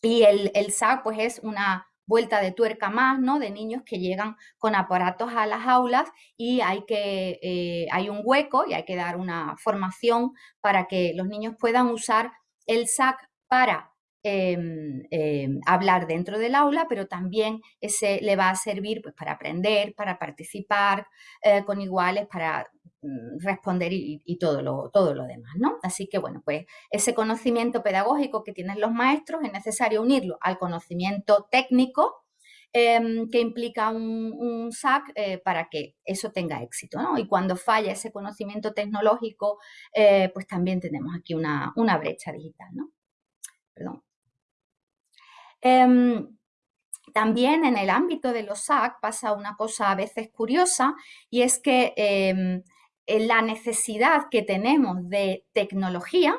Y el, el SAC, pues es una, vuelta de tuerca más, ¿no? De niños que llegan con aparatos a las aulas y hay que, eh, hay un hueco y hay que dar una formación para que los niños puedan usar el SAC para em, em, hablar dentro del aula, pero también ese le va a servir pues, para aprender, para participar eh, con iguales, para responder y, todo, lo, todo lo demás, ¿no? Así que, bueno, pues ese conocimiento pedagógico que tienen los maestros es necesario unirlo al conocimiento técnico em, que implica un, SAC eh, para que eso tenga éxito, ¿no? Y cuando falla ese conocimiento tecnológico, eh, pues también tenemos aquí una, brecha digital, ¿no? Perdón. Em, también en el ámbito de los SAC pasa una cosa a veces curiosa y es que em, la necesidad que tenemos de tecnología,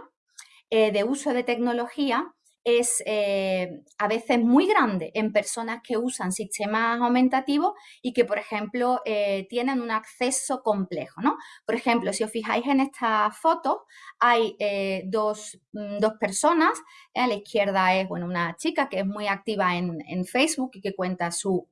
eh, de uso de tecnología, es eh, a veces muy grande en personas que usan sistemas aumentativos y que, por ejemplo, tienen un acceso complejo. ¿no? Por ejemplo, si os fijáis en esta foto, hay dos, mm, dos, personas. A la izquierda es bueno, una chica que es muy activa en, en Facebook y que cuenta su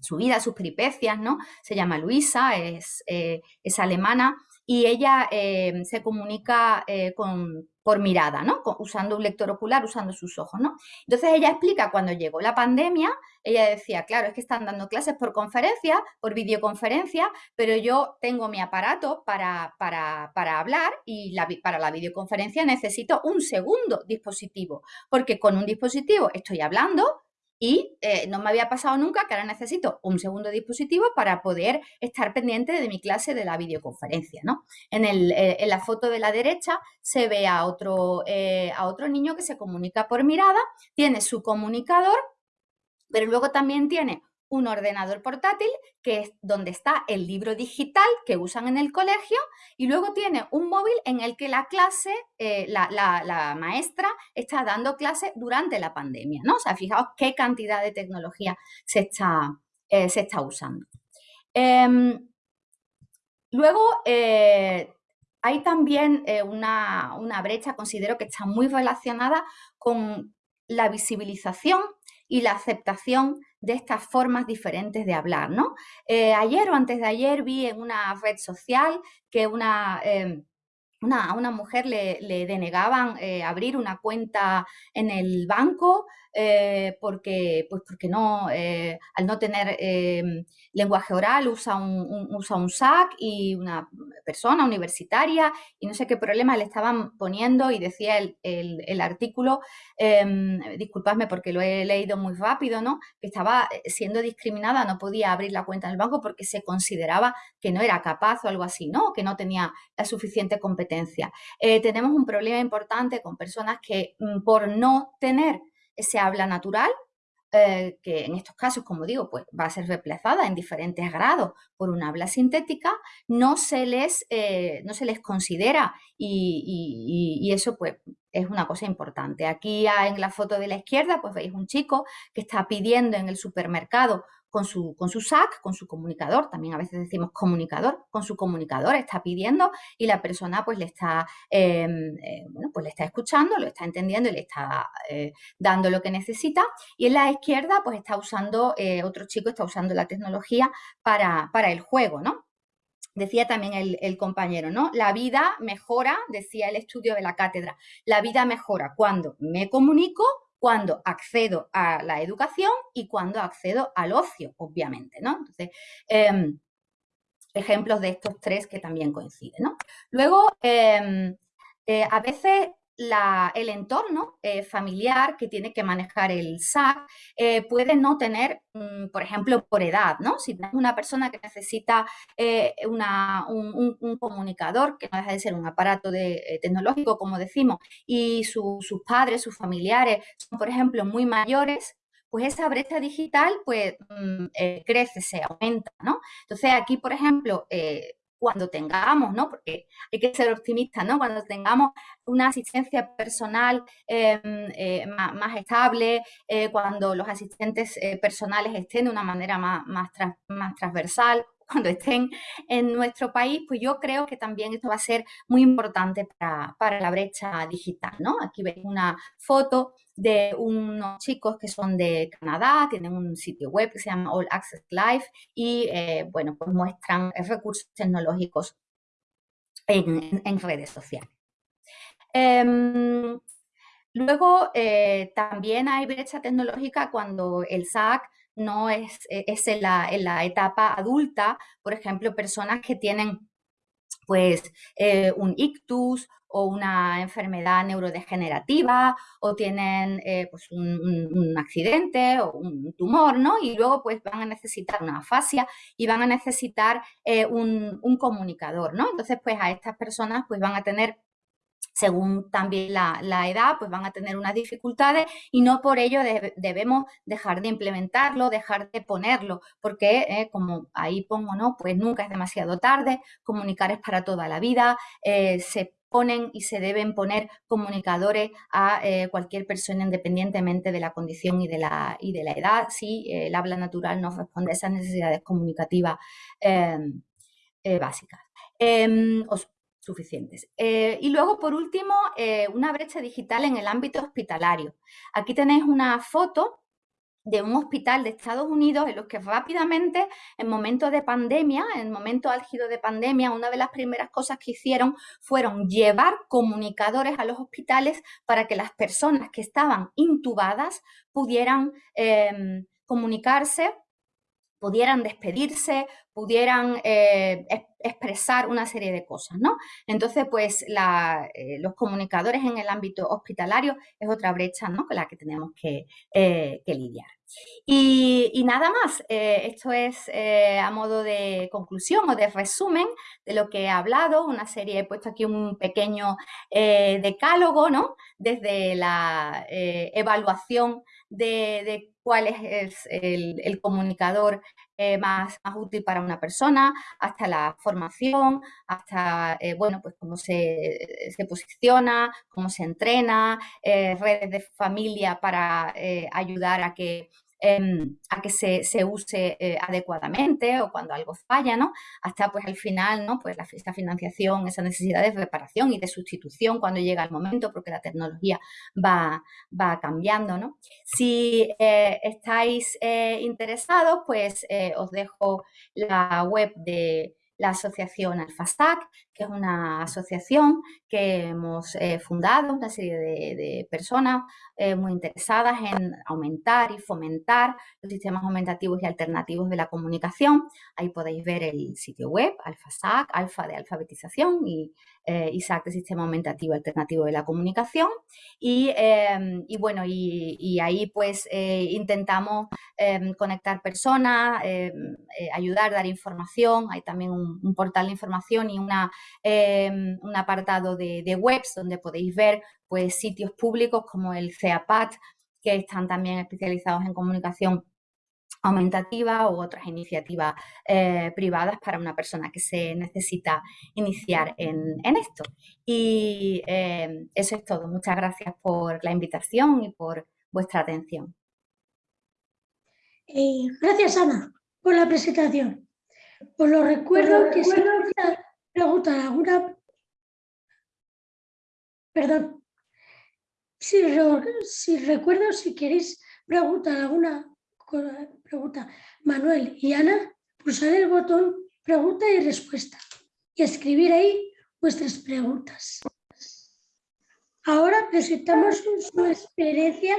su vida, sus peripecias, ¿no? Se llama Luisa, es, eh, es alemana y ella eh, se comunica eh, con, por mirada, ¿no? usando un lector ocular, usando sus ojos, ¿no? Entonces ella explica cuando llegó la pandemia, ella decía, claro, es que están dando clases por conferencia, por videoconferencia, pero yo tengo mi aparato para, para, para hablar y la, para la videoconferencia necesito un segundo dispositivo, porque con un dispositivo estoy hablando, y eh, no me había pasado nunca que ahora necesito un segundo dispositivo para poder estar pendiente de mi clase de la videoconferencia. ¿no? En, eh, la foto de la derecha se ve a otro, eh, a otro niño que se comunica por mirada, tiene su comunicador, pero luego también tiene un ordenador portátil, que es donde está el libro digital que usan en el colegio, y luego tiene un móvil en el que la clase, eh, la, maestra está dando clase durante la pandemia, ¿no? O sea, fijaos qué cantidad de tecnología se está, eh, se está usando. Em, luego, eh, hay también una, una brecha, considero que está muy relacionada con la visibilización y la aceptación de estas formas diferentes de hablar, ¿no? Eh, ayer o antes de ayer vi en una red social que una... Em, una, a una mujer le, denegaban eh, abrir una cuenta en el banco eh, porque, pues porque no, al no tener em, lenguaje oral usa un, usa un SAC y una persona universitaria y no sé qué problema le estaban poniendo y decía el, el, artículo, eh, disculpadme porque lo he leído muy rápido, ¿no? que estaba eh, siendo discriminada, no podía abrir la cuenta en el banco porque se consideraba que no era capaz o algo así, ¿no? que no tenía la suficiente competencia. Eh, tenemos un problema importante con personas que mm, por no tener ese habla natural, eh, que en estos casos, como digo, pues va a ser reemplazada en diferentes grados por una habla sintética, no se les, eh, no se les considera y, eso pues es una cosa importante. Aquí en la foto de la izquierda pues veis un chico que está pidiendo en el supermercado con su, con su SAC, con su comunicador, también a veces decimos comunicador, con su comunicador está pidiendo y la persona pues le está, em, eh, bueno, pues le está escuchando, lo está entendiendo y le está eh, dando lo que necesita. Y en la izquierda pues está usando, eh, otro chico está usando la tecnología para, para el juego, ¿no? Decía también el, el, compañero, ¿no? La vida mejora, decía el estudio de la cátedra, la vida mejora cuando me comunico cuando accedo a la educación y cuando accedo al ocio, obviamente, ¿no? Entonces, em, ejemplos de estos tres que también coinciden, ¿no? Luego, em, eh, a veces el entorno eh, familiar que tiene que manejar el SAC eh, puede no tener, mm, por ejemplo, por edad, ¿no? Si tenemos una persona que necesita eh, un, comunicador, que no deja de ser un aparato tecnológico, como decimos, y sus padres, sus familiares son, por ejemplo, muy mayores, pues esa brecha digital pues mm, crece, se aumenta, ¿no? Entonces aquí, por ejemplo, cuando tengamos, ¿no? Porque hay que ser optimistas, ¿no? Cuando tengamos una asistencia personal em, eh, más, estable, eh, cuando los asistentes eh, personales estén de una manera más, más, transversal, cuando estén en nuestro país, pues yo creo que también esto va a ser muy importante para, para la brecha digital, ¿no? Aquí veis una foto de unos chicos que son de Canadá, tienen un sitio web que se llama All Access Live y, eh, bueno, pues muestran recursos tecnológicos en, redes sociales. Em, luego, eh, también hay brecha tecnológica cuando el SAC no es, es en, la, en la etapa adulta, por ejemplo, personas que tienen pues eh, un ictus o una enfermedad neurodegenerativa o tienen eh, pues un, accidente o un tumor, ¿no? Y luego pues van a necesitar una afasia y van a necesitar eh, un, comunicador, ¿no? Entonces pues a estas personas pues van a tener según también la, edad, pues van a tener unas dificultades y no por ello debemos dejar de implementarlo, dejar de ponerlo, porque eh, como ahí pongo, ¿no? Pues nunca es demasiado tarde, comunicar es para toda la vida, se ponen y se deben poner comunicadores a eh, cualquier persona independientemente de la condición y de la, y de la edad, si eh, el habla natural no responde a esas necesidades comunicativas em, eh, básicas em, o suficientes. y luego, por último, una brecha digital en el ámbito hospitalario. Aquí tenéis una foto de un hospital de Estados Unidos en los que rápidamente, en momentos de pandemia, en momentos álgido de pandemia, una de las primeras cosas que hicieron fueron llevar comunicadores a los hospitales para que las personas que estaban intubadas pudieran em, comunicarse pudieran despedirse, pudieran eh, expresar una serie de cosas, ¿no? Entonces, pues eh, los comunicadores en el ámbito hospitalario es otra brecha, ¿no? Con la que tenemos que, eh, lidiar. Y, nada más, eh, esto es a modo de conclusión o de resumen de lo que he hablado, una serie, he puesto aquí un pequeño decálogo, ¿no? Desde la evaluación de, cuál es el, comunicador eh, más, más, útil para una persona, hasta la formación, hasta, eh, bueno, pues cómo se, se, posiciona, cómo se entrena, eh, redes de familia para ayudar a que Em, a que se, use eh, adecuadamente o cuando algo falla, ¿no? Hasta pues al final, ¿no? Pues la, financiación, esa necesidad de reparación y de sustitución cuando llega el momento porque la tecnología va, va cambiando, ¿no? Si eh, estáis eh, interesados, pues os dejo la web de la asociación Alfastac, que es una asociación que hemos fundado, una serie de, personas eh, muy interesadas en aumentar y fomentar los sistemas aumentativos y alternativos de la comunicación. Ahí podéis ver el sitio web, Alfastac, Alfa de alfabetización y eh, de sistema aumentativo alternativo de la comunicación. Y, em, bueno, y, ahí pues intentamos em, conectar personas, em, ayudar, dar información. Hay también un portal de información y una, un apartado de, webs donde podéis ver pues, sitios públicos como el CEAPAT, que están también especializados en comunicación aumentativa u otras iniciativas eh, privadas para una persona que se necesita iniciar en, esto. Y em, eso es todo. Muchas gracias por la invitación y por vuestra atención. Eh, gracias, Ana, por la presentación. Os lo recuerdo que si preguntar alguna... Perdón. Si, recuerdo, si queréis preguntar alguna pregunta, Manuel y Ana, pulsar el botón pregunta y respuesta y escribir ahí vuestras preguntas. Ahora presentamos su experiencia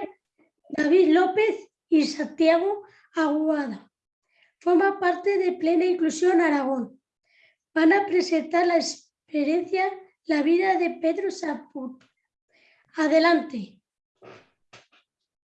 David López y Santiago Aguada forma parte de Plena Inclusión Aragón. Van a presentar la experiencia La vida de Pedro Saput. Adelante.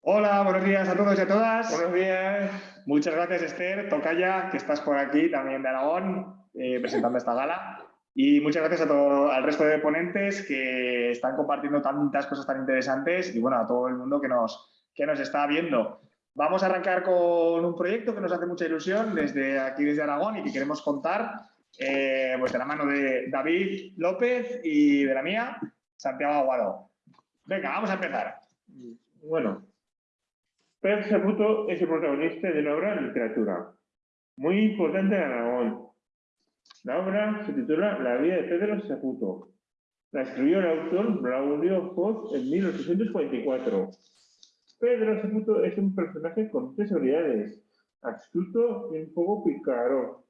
Hola, buenos días a todos y a todas. Buenos días. Muchas gracias, Esther, Tocaya, que estás por aquí también de Aragón, eh, presentando esta gala. Y muchas gracias a todo, al resto de ponentes que están compartiendo tantas cosas tan interesantes y bueno, a todo el mundo que nos, que nos está viendo. Vamos a arrancar con un proyecto que nos hace mucha ilusión desde aquí, desde Aragón, y que queremos contar eh, pues de la mano de David López y de la mía, Santiago Aguado. Venga, vamos a empezar. Bueno, Pedro Saputo es el protagonista de una obra de literatura muy importante en Aragón. La obra se titula La vida de Pedro Saputo. La escribió el autor Braulio Foz en 1844 Pedro Saputo es un personaje con tres habilidades, astuto y un poco picaro.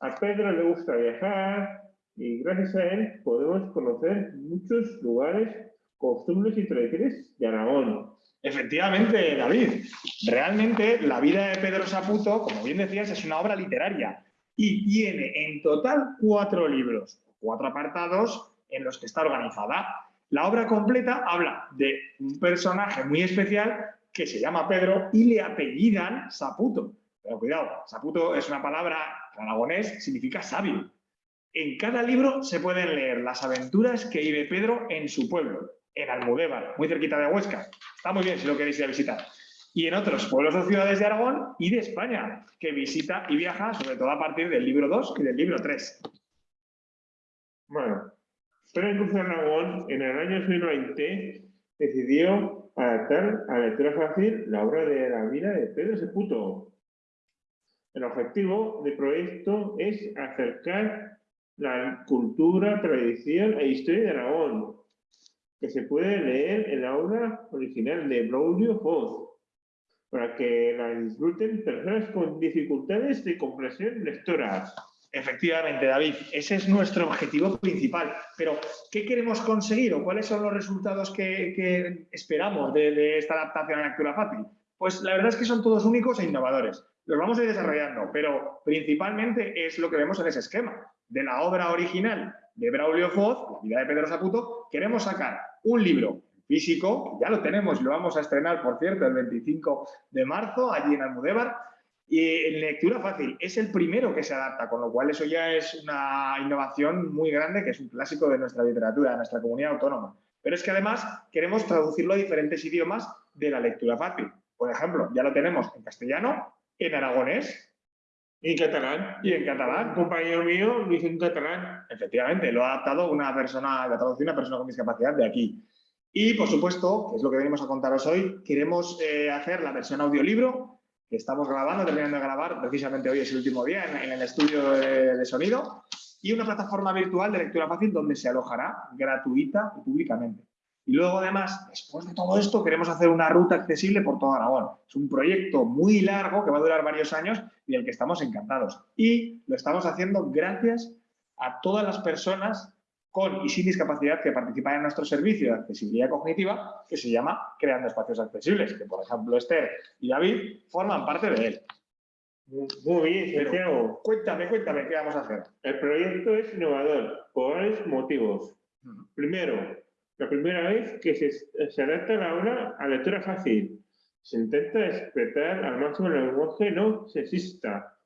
A Pedro le gusta viajar y gracias a él podemos conocer muchos lugares, costumbres y tradiciones de Aragón. Efectivamente, David. Realmente la vida de Pedro Saputo, como bien decías, es una obra literaria y tiene en total cuatro libros, cuatro apartados en los que está organizada. La obra completa habla de un personaje muy especial que se llama Pedro y le apellidan Saputo. Pero cuidado, Saputo es una palabra aragonés, significa sabio. En cada libro se pueden leer las aventuras que vive Pedro en su pueblo, en Almudévar, muy cerquita de Huesca. Está muy bien si lo queréis ir a visitar. Y en otros pueblos o ciudades de Aragón y de España, que visita y viaja sobre todo a partir del libro 2 y del libro 3. Bueno, pero incluso Aragón, en el año 2020, decidió adaptar a lectura fácil la obra de la vida de Pedro Seputo. El objetivo del proyecto es acercar la cultura, tradición e historia de Aragón, que se puede leer en la obra original de Braulio Foz, para que la disfruten personas con dificultades de comprensión lectora. Efectivamente, David, ese es nuestro objetivo principal. Pero, ¿qué queremos conseguir o cuáles son los resultados que, esperamos de, esta adaptación a la lectura fácil? Pues la verdad es que son todos únicos e innovadores. Los vamos a ir desarrollando, pero principalmente es lo que vemos en ese esquema. de la obra original de Braulio Foz, La vida de Pedro Saputo, queremos sacar un libro físico, ya lo tenemos lo vamos a estrenar, por cierto, el 25 de marzo, allí en Almudévar, y en lectura fácil. Es el primero que se adapta, con lo cual eso ya es una innovación muy grande, que es un clásico de nuestra literatura, de nuestra comunidad autónoma. Pero es que además queremos traducirlo a diferentes idiomas de la lectura fácil. Por ejemplo, ya lo tenemos en castellano, en aragonés, Y en catalán. y en catalán. Compañero mío lo hizo en catalán. Efectivamente, lo ha adaptado una persona, lo ha traducido una persona con discapacidad de aquí. Y, por supuesto, que es lo que venimos a contaros hoy, queremos eh, hacer la versión audiolibro, que estamos grabando, terminando de grabar, precisamente hoy es el último día en, en el estudio de, de sonido, y una plataforma virtual de lectura fácil donde se alojará gratuita y públicamente. Y luego, además, después de todo esto, queremos hacer una ruta accesible por todo Aragón. Es un proyecto muy largo que va a durar varios años y del que estamos encantados. Y lo estamos haciendo gracias a todas las personas con y sin discapacidad que participan en nuestro servicio de accesibilidad cognitiva que se llama Creando Espacios Accesibles, que por ejemplo Esther y David forman parte de él. Muy bien, Santiago. Cuéntame, cuéntame, ¿qué vamos a hacer? El proyecto es innovador por varios motivos. Primero, la primera vez que se, adapta la obra a lectura fácil. Se intenta despertar al máximo el lenguaje no sexista.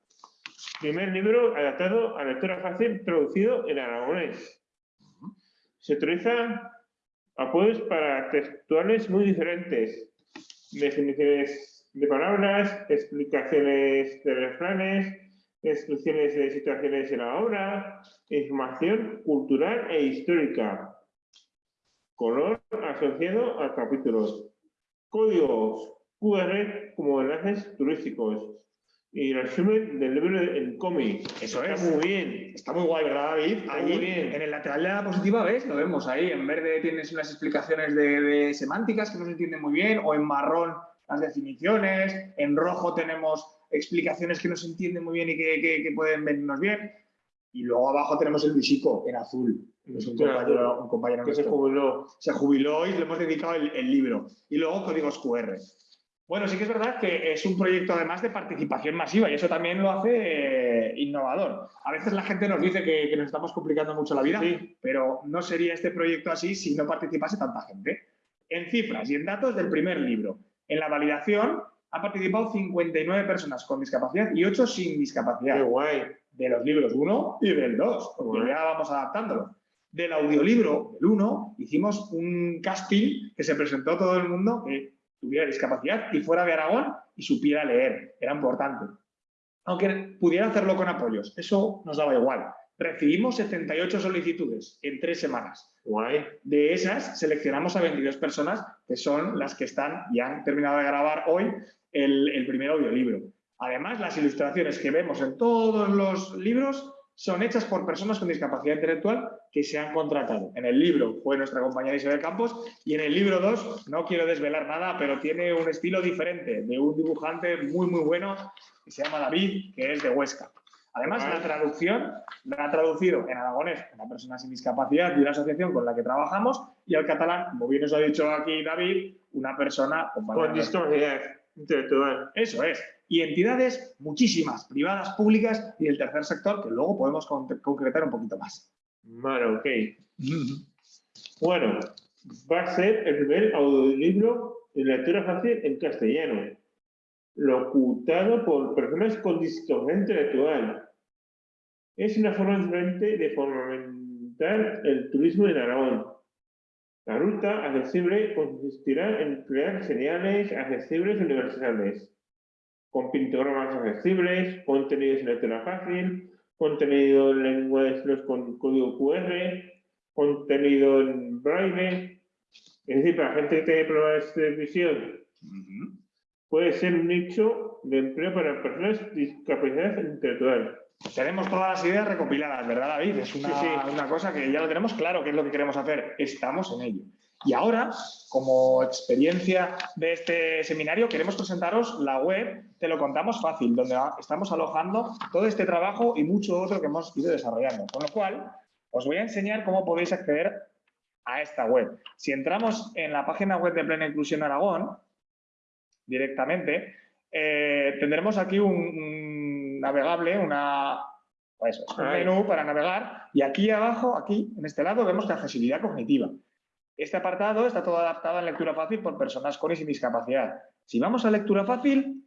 Primer libro adaptado a lectura fácil traducido en aragonés. Se utiliza apoyos para textuales muy diferentes. Definiciones de palabras, explicaciones de refranes, descripciones de situaciones de la obra, información cultural e histórica, color asociado a capítulos, códigos QR como enlaces turísticos y resumen del libro en cómic. Eso Está es. muy bien. Está muy guay, ¿verdad, David? Allí, muy bien. en el lateral de la diapositiva, ¿ves? Lo vemos ahí. En verde tienes unas explicaciones de, de semánticas que no se entienden muy bien, o en marrón las definiciones, en rojo tenemos explicaciones que no se entienden muy bien y que, que- que pueden venirnos bien, y luego abajo tenemos el visico en azul. Es un compañero, un compañero Que se jubiló. se jubiló y le hemos dedicado el, el libro. Y luego códigos QR. Bueno, sí que es verdad que es un proyecto además de participación masiva y eso también lo hace eh, innovador. A veces la gente nos dice que, que nos estamos complicando mucho la vida, Sí. pero no sería este proyecto así si no participase tanta gente. En cifras y en datos del primer libro. En la validación han participado 59 personas con discapacidad y 8 sin Qué discapacidad guay. de los libros 1 y del 2, porque Bueno. ya vamos adaptándolo. Del audiolibro del 1 hicimos un casting que se presentó a todo el mundo que tuviera discapacidad y fuera de Aragón y supiera leer. Era importante. Aunque pudiera hacerlo con apoyos, eso nos daba igual. Recibimos 78 solicitudes en tres semanas. Guay. De esas, seleccionamos a 22 personas que son las que están y han terminado de grabar hoy el, el primer audiolibro. Además, las ilustraciones que vemos en todos los libros son hechas por personas con discapacidad intelectual que se han contratado. En el libro fue nuestra compañera Isabel Campos y en el libro 2, no quiero desvelar nada, pero tiene un estilo diferente de un dibujante muy, muy bueno que se llama David, que es de Huesca. Además, la traducción la ha traducido en aragonés una persona sin discapacidad de una asociación con la que trabajamos y al catalán, como bien os ha dicho aquí David, una persona Con nuestra. discapacidad intelectual. Eso es. Y entidades muchísimas, privadas, públicas y el tercer sector, que luego podemos con- concretar un poquito más. Ok. Bueno, va a ser el primer audiolibro de lectura fácil en castellano, locutado por personas con discapacidad intelectual. Es una forma diferente de fomentar el turismo en Aragón. La ruta accesible consistirá en crear señales accesibles universales, con pictogramas accesibles, contenidos en lectura fácil, contenido en lengua de signos con código QR, contenido en braille. Es decir, para gente que tiene problemas de visión, puede ser un nicho de empleo para personas con discapacidad intelectual. Tenemos todas las ideas recopiladas, ¿verdad, David? Es una, Sí, sí. una cosa que ya lo tenemos claro, qué es lo que queremos hacer. Estamos en ello. Y ahora, como experiencia de este seminario, queremos presentaros la web Te lo contamos fácil, donde estamos alojando todo este trabajo y mucho otro que hemos ido desarrollando. Con lo cual, os voy a enseñar cómo podéis acceder a esta web. Si entramos en la página web de Plena Inclusión Aragón, directamente, eh, tendremos aquí un, un navegable, una Pues un menú para navegar y aquí abajo, aquí, en este lado, vemos la accesibilidad cognitiva. Este apartado está todo adaptado en lectura fácil por personas con y sin discapacidad. Si vamos a lectura fácil,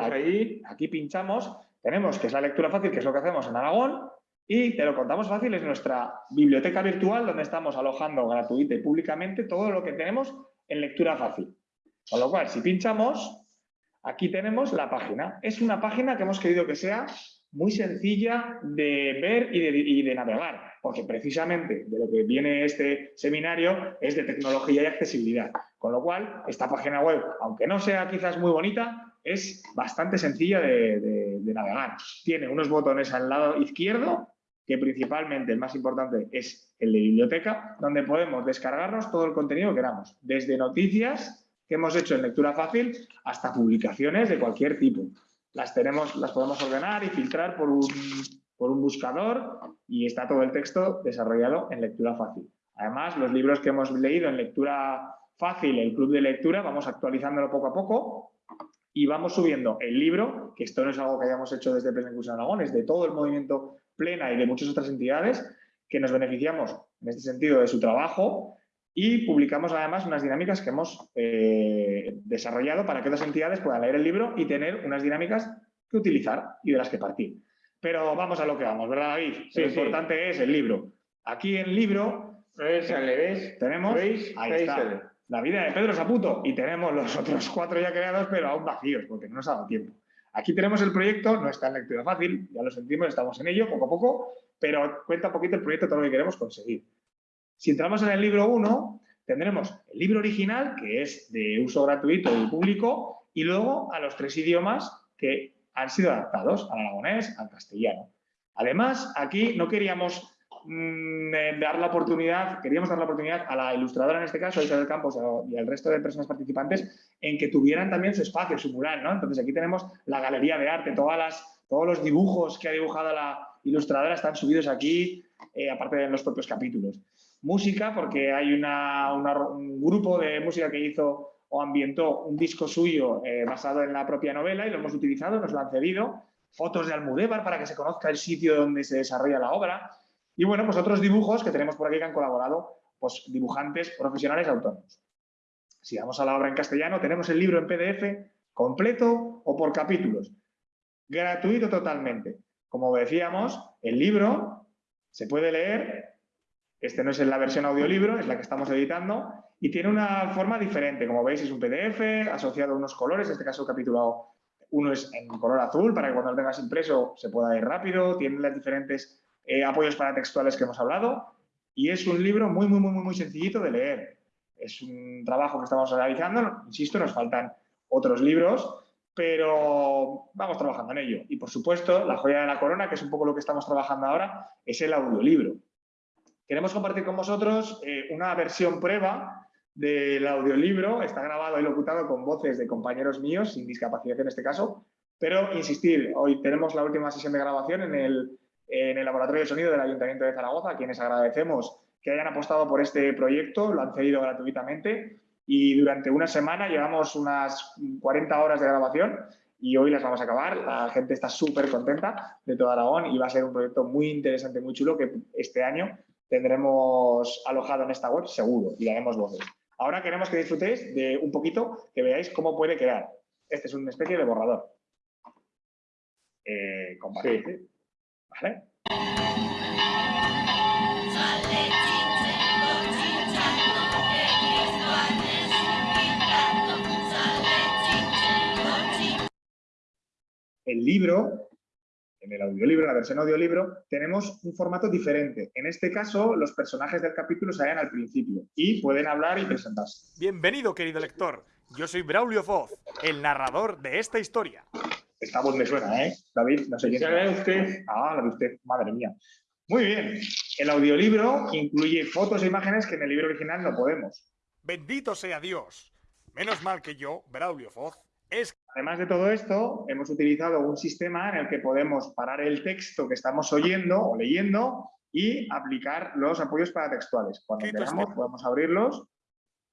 ahí, aquí pinchamos, tenemos que es la lectura fácil, que es lo que hacemos en Aragón, y te lo contamos fácil, es nuestra biblioteca virtual donde estamos alojando gratuita y públicamente todo lo que tenemos en lectura fácil. Con lo cual, si pinchamos, aquí tenemos la página. Es una página que hemos querido que sea muy sencilla de ver y de, navegar, porque precisamente de lo que viene este seminario es de tecnología y accesibilidad. Con lo cual, esta página web, aunque no sea quizás muy bonita, es bastante sencilla de, navegar. Tiene unos botones al lado izquierdo que principalmente el más importante es el de biblioteca, donde podemos descargarnos todo el contenido que queramos, desde noticias que hemos hecho en lectura fácil hasta publicaciones de cualquier tipo. Las, tenemos, las podemos ordenar y filtrar por un, por un buscador y está todo el texto desarrollado en lectura fácil. Además, los libros que hemos leído en lectura fácil, el club de lectura, vamos actualizándolo poco a poco y vamos subiendo el libro, que esto no es algo que hayamos hecho desde Plena Aragón, es de todo el movimiento Plena y de muchas otras entidades que nos beneficiamos en este sentido de su trabajo y publicamos además unas dinámicas que hemos eh, desarrollado para que otras entidades puedan leer el libro y tener unas dinámicas que utilizar y de las que partir. Pero vamos a lo que vamos, ¿verdad David? lo importante es el libro. Aquí en el libro tenemos ahí está, la vida de Pedro Saputo y tenemos los otros cuatro ya creados pero aún vacíos porque no nos ha dado tiempo. Aquí tenemos el proyecto, no está en lectura fácil, ya lo sentimos, estamos en ello poco a poco, pero cuenta un poquito el proyecto, todo lo que queremos conseguir. Si entramos en el libro 1, tendremos el libro original, que es de uso gratuito y público, y luego a los tres idiomas que han sido adaptados, al aragonés, al castellano. Además, aquí no queríamos Mm, dar la oportunidad, queríamos dar la oportunidad a la ilustradora en este caso, a Isabel Campos y al resto de personas participantes en que tuvieran también su espacio, su mural, ¿no? Entonces aquí tenemos la galería de arte, todas las, todos los dibujos que ha dibujado la ilustradora están subidos aquí, eh, aparte de los propios capítulos. Música, porque hay un grupo de música que hizo o ambientó un disco suyo eh, basado en la propia novela y lo hemos utilizado, nos lo han cedido. Fotos de Almudévar para que se conozca el sitio donde se desarrolla la obra. Y bueno, pues otros dibujos que tenemos por aquí que han colaborado pues, dibujantes profesionales autónomos. Si vamos a la obra en castellano, tenemos el libro en PDF completo o por capítulos. Gratuito totalmente. Como decíamos, el libro se puede leer, este no es la versión audiolibro, es la que estamos editando, y tiene una forma diferente. Como veis, es un PDF asociado a unos colores, en este caso el capítulo uno es en color azul, para que cuando lo tengas impreso se pueda ir rápido, tiene las diferentes eh, apoyos para textuales que hemos hablado, y es un libro muy, muy, muy, muy sencillito de leer. Es un trabajo que estamos realizando, insisto, nos faltan otros libros, pero vamos trabajando en ello. Y por supuesto, la joya de la corona, que es un poco lo que estamos trabajando ahora, es el audiolibro. Queremos compartir con vosotros eh, una versión prueba del audiolibro. Está grabado y locutado con voces de compañeros míos, sin discapacidad en este caso. Pero, insistir, hoy tenemos la última sesión de grabación en el en el Laboratorio de Sonido del Ayuntamiento de Zaragoza, a quienes agradecemos que hayan apostado por este proyecto, lo han cedido gratuitamente y durante una semana llevamos unas 40 horas de grabación y hoy las vamos a acabar. La gente está súper contenta de todo Aragón y va a ser un proyecto muy interesante, muy chulo que este año tendremos alojado en esta web seguro y daremos voces. Ahora queremos que disfrutéis de un poquito, que veáis cómo puede quedar. Este es una especie de borrador. Eh, el libro, en el audiolibro, en la versión audiolibro, tenemos un formato diferente. En este caso, los personajes del capítulo salen al principio y pueden hablar y presentarse. Bienvenido, querido lector. Yo soy Braulio Foz, el narrador de esta historia. Esta voz me suena, ¿eh? David, no sé quién. ¿La usted? Ah, la de usted, madre mía. Muy bien. El audiolibro incluye fotos e imágenes que en el libro original no podemos. Bendito sea Dios. Menos mal que yo, Braulio Foz, es... Además de todo esto, hemos utilizado un sistema en el que podemos parar el texto que estamos oyendo o leyendo y aplicar los apoyos paratextuales. Cuando queramos podemos abrirlos.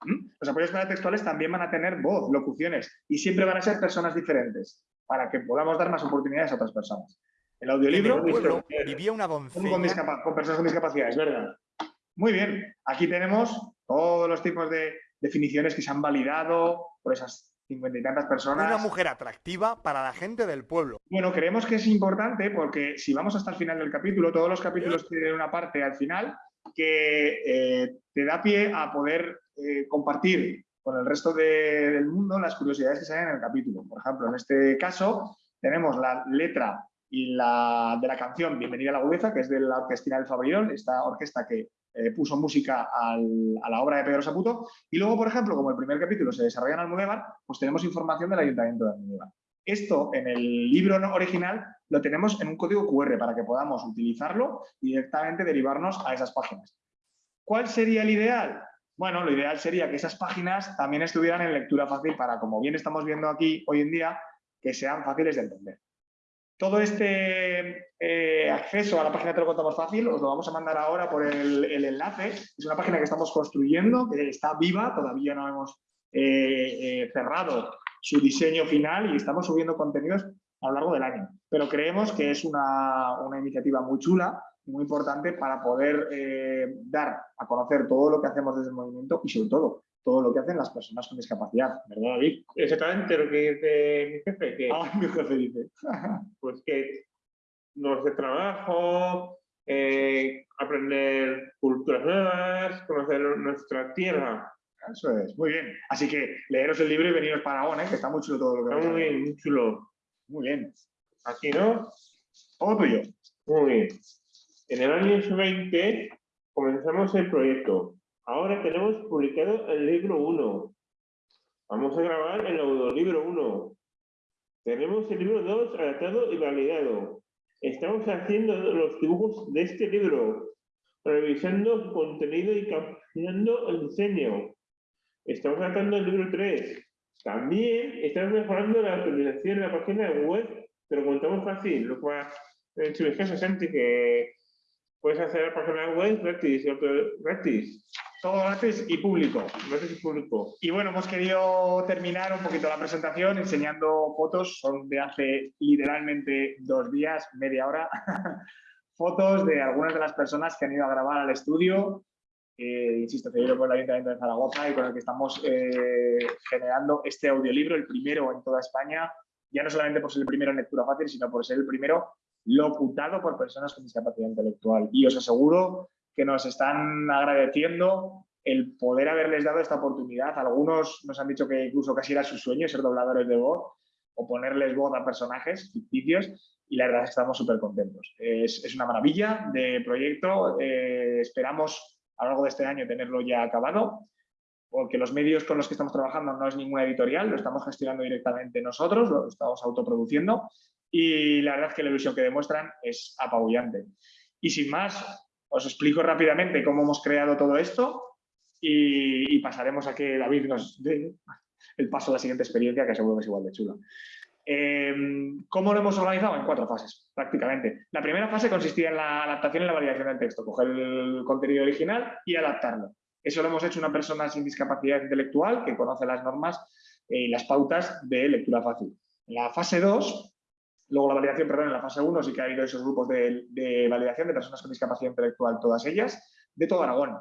¿Mm? Los apoyos paratextuales también van a tener voz, locuciones, y siempre van a ser personas diferentes para que podamos dar más oportunidades a otras personas. El En audiolibro el pueblo vivía una con, con doncella discapa- con personas con discapacidad, es verdad. Muy bien, aquí tenemos todos los tipos de definiciones que se han validado por esas cincuenta y tantas personas. una mujer atractiva para la gente del pueblo. Bueno, creemos que es importante porque si vamos hasta el final del capítulo, todos los capítulos tienen una parte al final que eh, te da pie a poder eh, compartir con el resto de- del mundo las curiosidades que salen en el capítulo. Por ejemplo, en este caso tenemos la letra y la, de la canción Bienvenida a la Agudeza, que es de la Orquestina del Fabriol, esta orquesta que eh, puso música a la obra de Pedro Saputo. Y luego, por ejemplo, como el primer capítulo se desarrolla en Almudévar, pues tenemos información del Ayuntamiento de Almudévar. Esto en el libro original lo tenemos en un código QR para que podamos utilizarlo y directamente derivarnos a esas páginas. ¿Cuál sería el ideal? Bueno, lo ideal sería que esas páginas también estuvieran en lectura fácil para, como bien estamos viendo aquí hoy en día, que sean fáciles de entender. Todo este eh, acceso a la página Te lo contamos fácil os lo vamos a mandar ahora por el, enlace. Es una página que estamos construyendo, que está viva, todavía no hemos eh, eh, cerrado su diseño final y estamos subiendo contenidos a lo largo del año. Pero creemos que es una, una iniciativa muy chula, muy importante para poder dar a conocer todo lo que hacemos desde el movimiento y sobre todo todo lo que hacen las personas con discapacidad, ¿verdad David? Exactamente lo que dice mi jefe, que Ah, mi jefe dice. pues que nos de trabajo, eh, aprender culturas nuevas, conocer nuestra tierra. Eso es, muy bien. Así que leeros el libro y veniros para Aragón, ¿eh? que está muy chulo todo lo que Está muy bien, muy chulo. Muy bien. Aquí, ¿no? Todo tuyo. Muy bien. En el año 20 comenzamos el proyecto. Ahora tenemos publicado el libro 1. Vamos a grabar el audiolibro 1. Tenemos el libro 2 adaptado y validado. Estamos haciendo los dibujos de este libro, revisando contenido y cambiando el diseño. Estamos adaptando el libro 3. También estamos mejorando la optimización de la página web, pero contamos fácil, lo en su caso Santi, que puedes hacer la página web otro gratis, Todo gratis y público. gratis y público. Y bueno, hemos querido terminar un poquito la presentación enseñando fotos, son de hace literalmente dos días, media hora, fotos de algunas de las personas que han ido a grabar al estudio, eh, insisto, cedido por el Ayuntamiento de Zaragoza y con el que estamos eh, generando este audiolibro, el primero en toda España, ya no solamente por ser el primero en lectura fácil, sino por ser el primero locutado por personas con discapacidad intelectual. Y os aseguro que nos están agradeciendo el poder haberles dado esta oportunidad. Algunos nos han dicho que incluso casi era su sueño ser dobladores de voz o ponerles voz a personajes ficticios y la verdad es que estamos súper contentos. Es, es una maravilla de proyecto. eh, esperamos a lo largo de este año tenerlo ya acabado porque los medios con los que estamos trabajando no es ninguna editorial, lo estamos gestionando directamente nosotros, lo estamos autoproduciendo y la verdad es que la ilusión que demuestran es apabullante. Y sin más, os explico rápidamente cómo hemos creado todo esto y, y pasaremos a que David nos dé el paso a la siguiente experiencia, que seguro que es igual de chula. Eh, ¿Cómo lo hemos organizado? En cuatro fases, prácticamente. La primera fase consistía en la adaptación y la validación del texto, coger el contenido original y adaptarlo. Eso lo hemos hecho una persona sin discapacidad intelectual que conoce las normas y las pautas de lectura fácil. En la fase 2, luego la validación, perdón, en la fase 1 sí que ha habido esos grupos de, de validación de personas con discapacidad intelectual, todas ellas, de todo Aragón.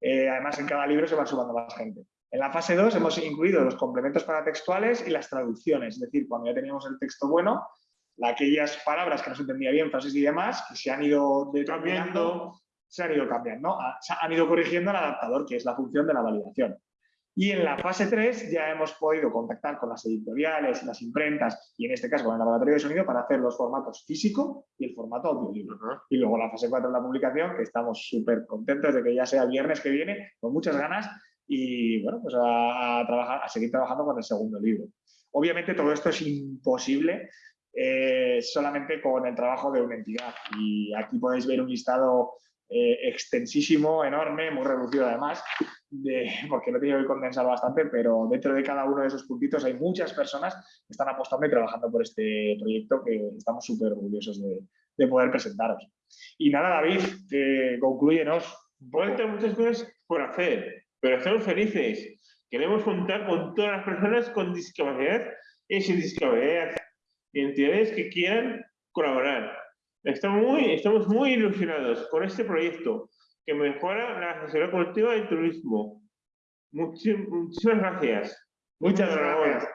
Eh, además, en cada libro se van sumando más gente. En la fase 2 hemos incluido los complementos paratextuales y las traducciones, es decir, cuando ya teníamos el texto bueno, aquellas palabras que no se entendía bien, frases y demás, que se han ido determinando, se han ido cambiando, ¿no? se han ido corrigiendo el adaptador, que es la función de la validación. Y en la fase 3 ya hemos podido contactar con las editoriales, las imprentas y en este caso con el laboratorio de sonido para hacer los formatos físico y el formato audiolibro. Y luego la fase 4 es la publicación, que estamos súper contentos de que ya sea viernes que viene, con muchas ganas y bueno, pues a, a, trabajar, a seguir trabajando con el segundo libro. Obviamente todo esto es imposible eh, solamente con el trabajo de una entidad y aquí podéis ver un listado eh, extensísimo, enorme, muy reducido además, de, porque lo he tenido que condensar bastante, pero dentro de cada uno de esos puntitos hay muchas personas que están apostando y trabajando por este proyecto que estamos súper orgullosos de, de, poder presentaros. Y nada, David, eh, concluyenos. Faltan muchas cosas por hacer, pero estamos felices. Queremos contar con todas las personas con discapacidad y sin discapacidad entidades que quieran colaborar. Estamos muy, estamos muy ilusionados con este proyecto que mejora la asesoría colectiva del turismo. muchísimas gracias. Muchas gracias.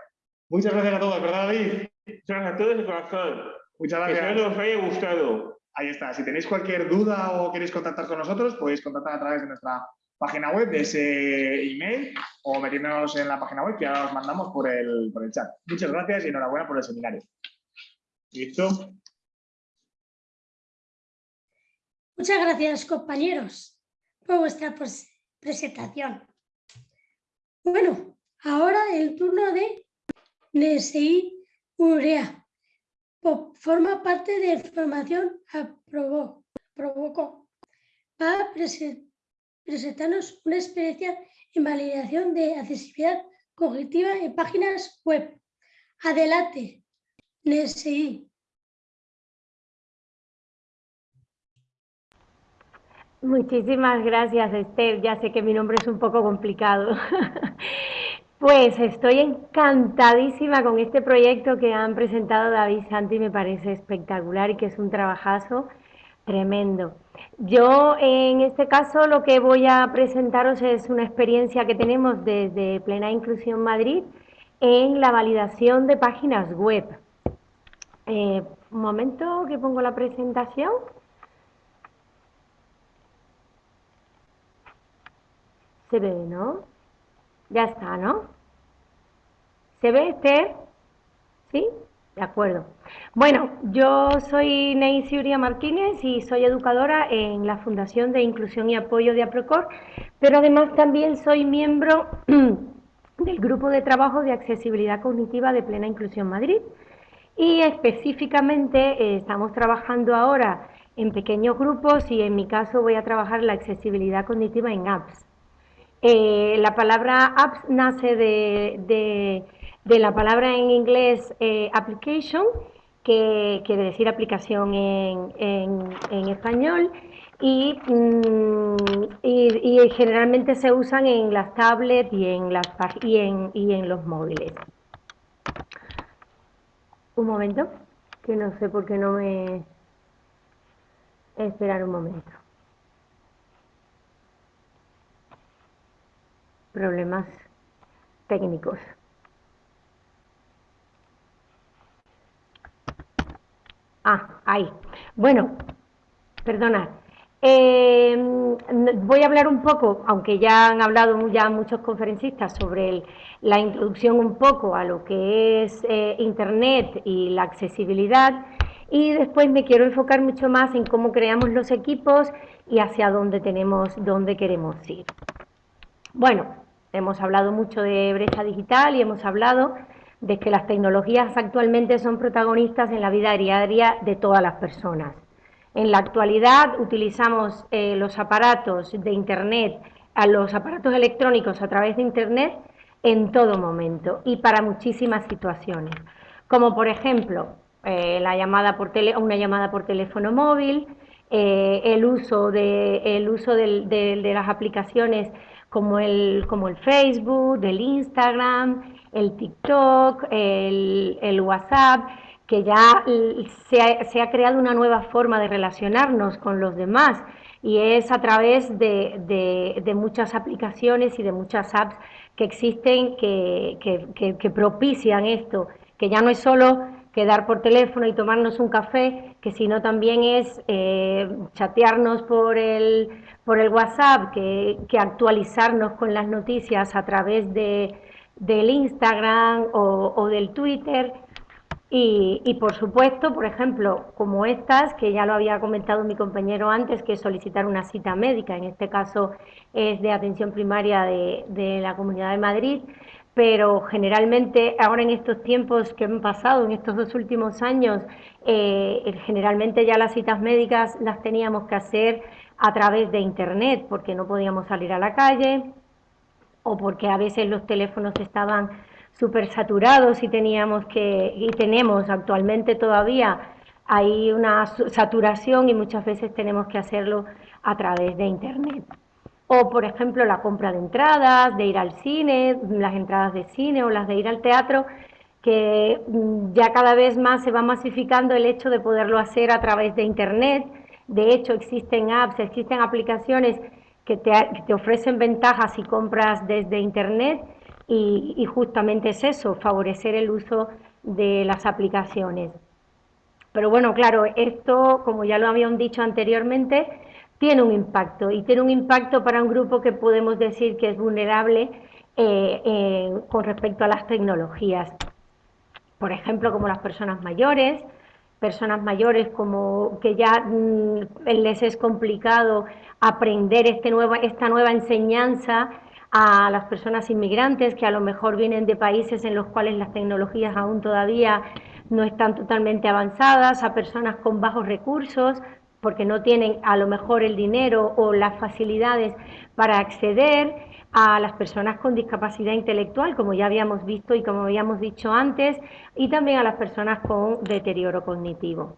Muchas gracias a todos, ¿verdad, David? Muchas gracias a todos de corazón. Muchas gracias. Espero que os haya gustado. Ahí está. Si tenéis cualquier duda o queréis contactar con nosotros, podéis contactar a través de nuestra página web, de ese email, o metiéndonos en la página web que ahora os mandamos por el, por el chat. Muchas gracias y enhorabuena por el seminario. ¿Listo? Muchas gracias, compañeros, por vuestra presentación. Bueno, ahora el turno de NSI Urea. Forma parte de formación aprobó, provocó. Va a presentarnos una experiencia en validación de accesibilidad cognitiva en páginas web. Adelante, NSI. Muchísimas gracias, Esther. Ya sé que mi nombre es un poco complicado. Pues estoy encantadísima con este proyecto que han presentado David Santi, me parece espectacular y que es un trabajazo tremendo. Yo en este caso lo que voy a presentaros es una experiencia que tenemos desde Plena Inclusión Madrid en la validación de páginas web. Eh, un momento que pongo la presentación. Se ve, ¿no? Ya está, ¿no? ¿Se ve, Esther? ¿Sí? De acuerdo. Bueno, yo soy Neisy Uria Martínez y soy educadora en la Fundación de Inclusión y Apoyo de APROCOR, pero además también soy miembro del Grupo de Trabajo de Accesibilidad Cognitiva de Plena Inclusión Madrid y específicamente eh, estamos trabajando ahora en pequeños grupos y en mi caso voy a trabajar la accesibilidad cognitiva en apps. Eh, la palabra apps nace de, la palabra en inglés eh, application, que quiere decir aplicación en, español, mm, y, generalmente se usan en las tablets y en, las, y y en los móviles. Un momento, que no sé por qué no me... Esperar un momento. Problemas técnicos. Ah, ahí. Bueno, perdonad. Eh, voy a hablar un poco, aunque ya han hablado ya muchos conferencistas sobre la introducción un poco a lo que es eh, Internet y la accesibilidad, y después me quiero enfocar mucho más en cómo creamos los equipos y hacia dónde, tenemos, dónde queremos ir. Bueno, Hemos hablado mucho de brecha digital y hemos hablado de que las tecnologías actualmente son protagonistas en la vida diaria de todas las personas. En la actualidad utilizamos eh, los aparatos de Internet, los aparatos electrónicos a través de Internet en todo momento y para muchísimas situaciones, como por ejemplo eh, la llamada por una llamada por teléfono móvil, eh, el uso uso de las aplicaciones como el, como el Facebook, el Instagram, el TikTok, el, WhatsApp, que ya se ha, creado una nueva forma de relacionarnos con los demás. Y es a través de, muchas aplicaciones y de muchas apps que existen que, que, propician esto, que ya no es solo quedar por teléfono y tomarnos un café, que sino también es eh, chatearnos por el, por el WhatsApp que, actualizarnos con las noticias a través de, del Instagram o, del Twitter. Y, por supuesto, por ejemplo, como estas, que ya lo había comentado mi compañero antes, que solicitar una cita médica, en este caso es de atención primaria de, la Comunidad de Madrid, pero generalmente ahora en estos tiempos que han pasado, en estos dos últimos años, eh, generalmente ya las citas médicas las teníamos que hacer a través de Internet porque no podíamos salir a la calle o porque a veces los teléfonos estaban súper saturados y teníamos que, y tenemos actualmente todavía, hay una saturación y muchas veces tenemos que hacerlo a través de Internet. O, por ejemplo, la compra de entradas, de ir al cine, las entradas de cine o las de ir al teatro, que mm, ya cada vez más se va masificando el hecho de poderlo hacer a través de Internet. De hecho, existen apps, existen aplicaciones que te, ofrecen ventajas si compras desde Internet y, justamente es eso, favorecer el uso de las aplicaciones. Pero bueno, claro, esto, como ya lo habían dicho anteriormente, tiene un impacto y tiene un impacto para un grupo que podemos decir que es vulnerable eh, con respecto a las tecnologías. Por ejemplo, como las personas mayores, personas mayores como que ya mm, les es complicado aprender este nueva, esta nueva enseñanza a las personas inmigrantes que a lo mejor vienen de países en los cuales las tecnologías aún todavía no están totalmente avanzadas, a personas con bajos recursos, porque no tienen a lo mejor el dinero o las facilidades para acceder, a las personas con discapacidad intelectual, como ya habíamos visto y como habíamos dicho antes, y también a las personas con deterioro cognitivo.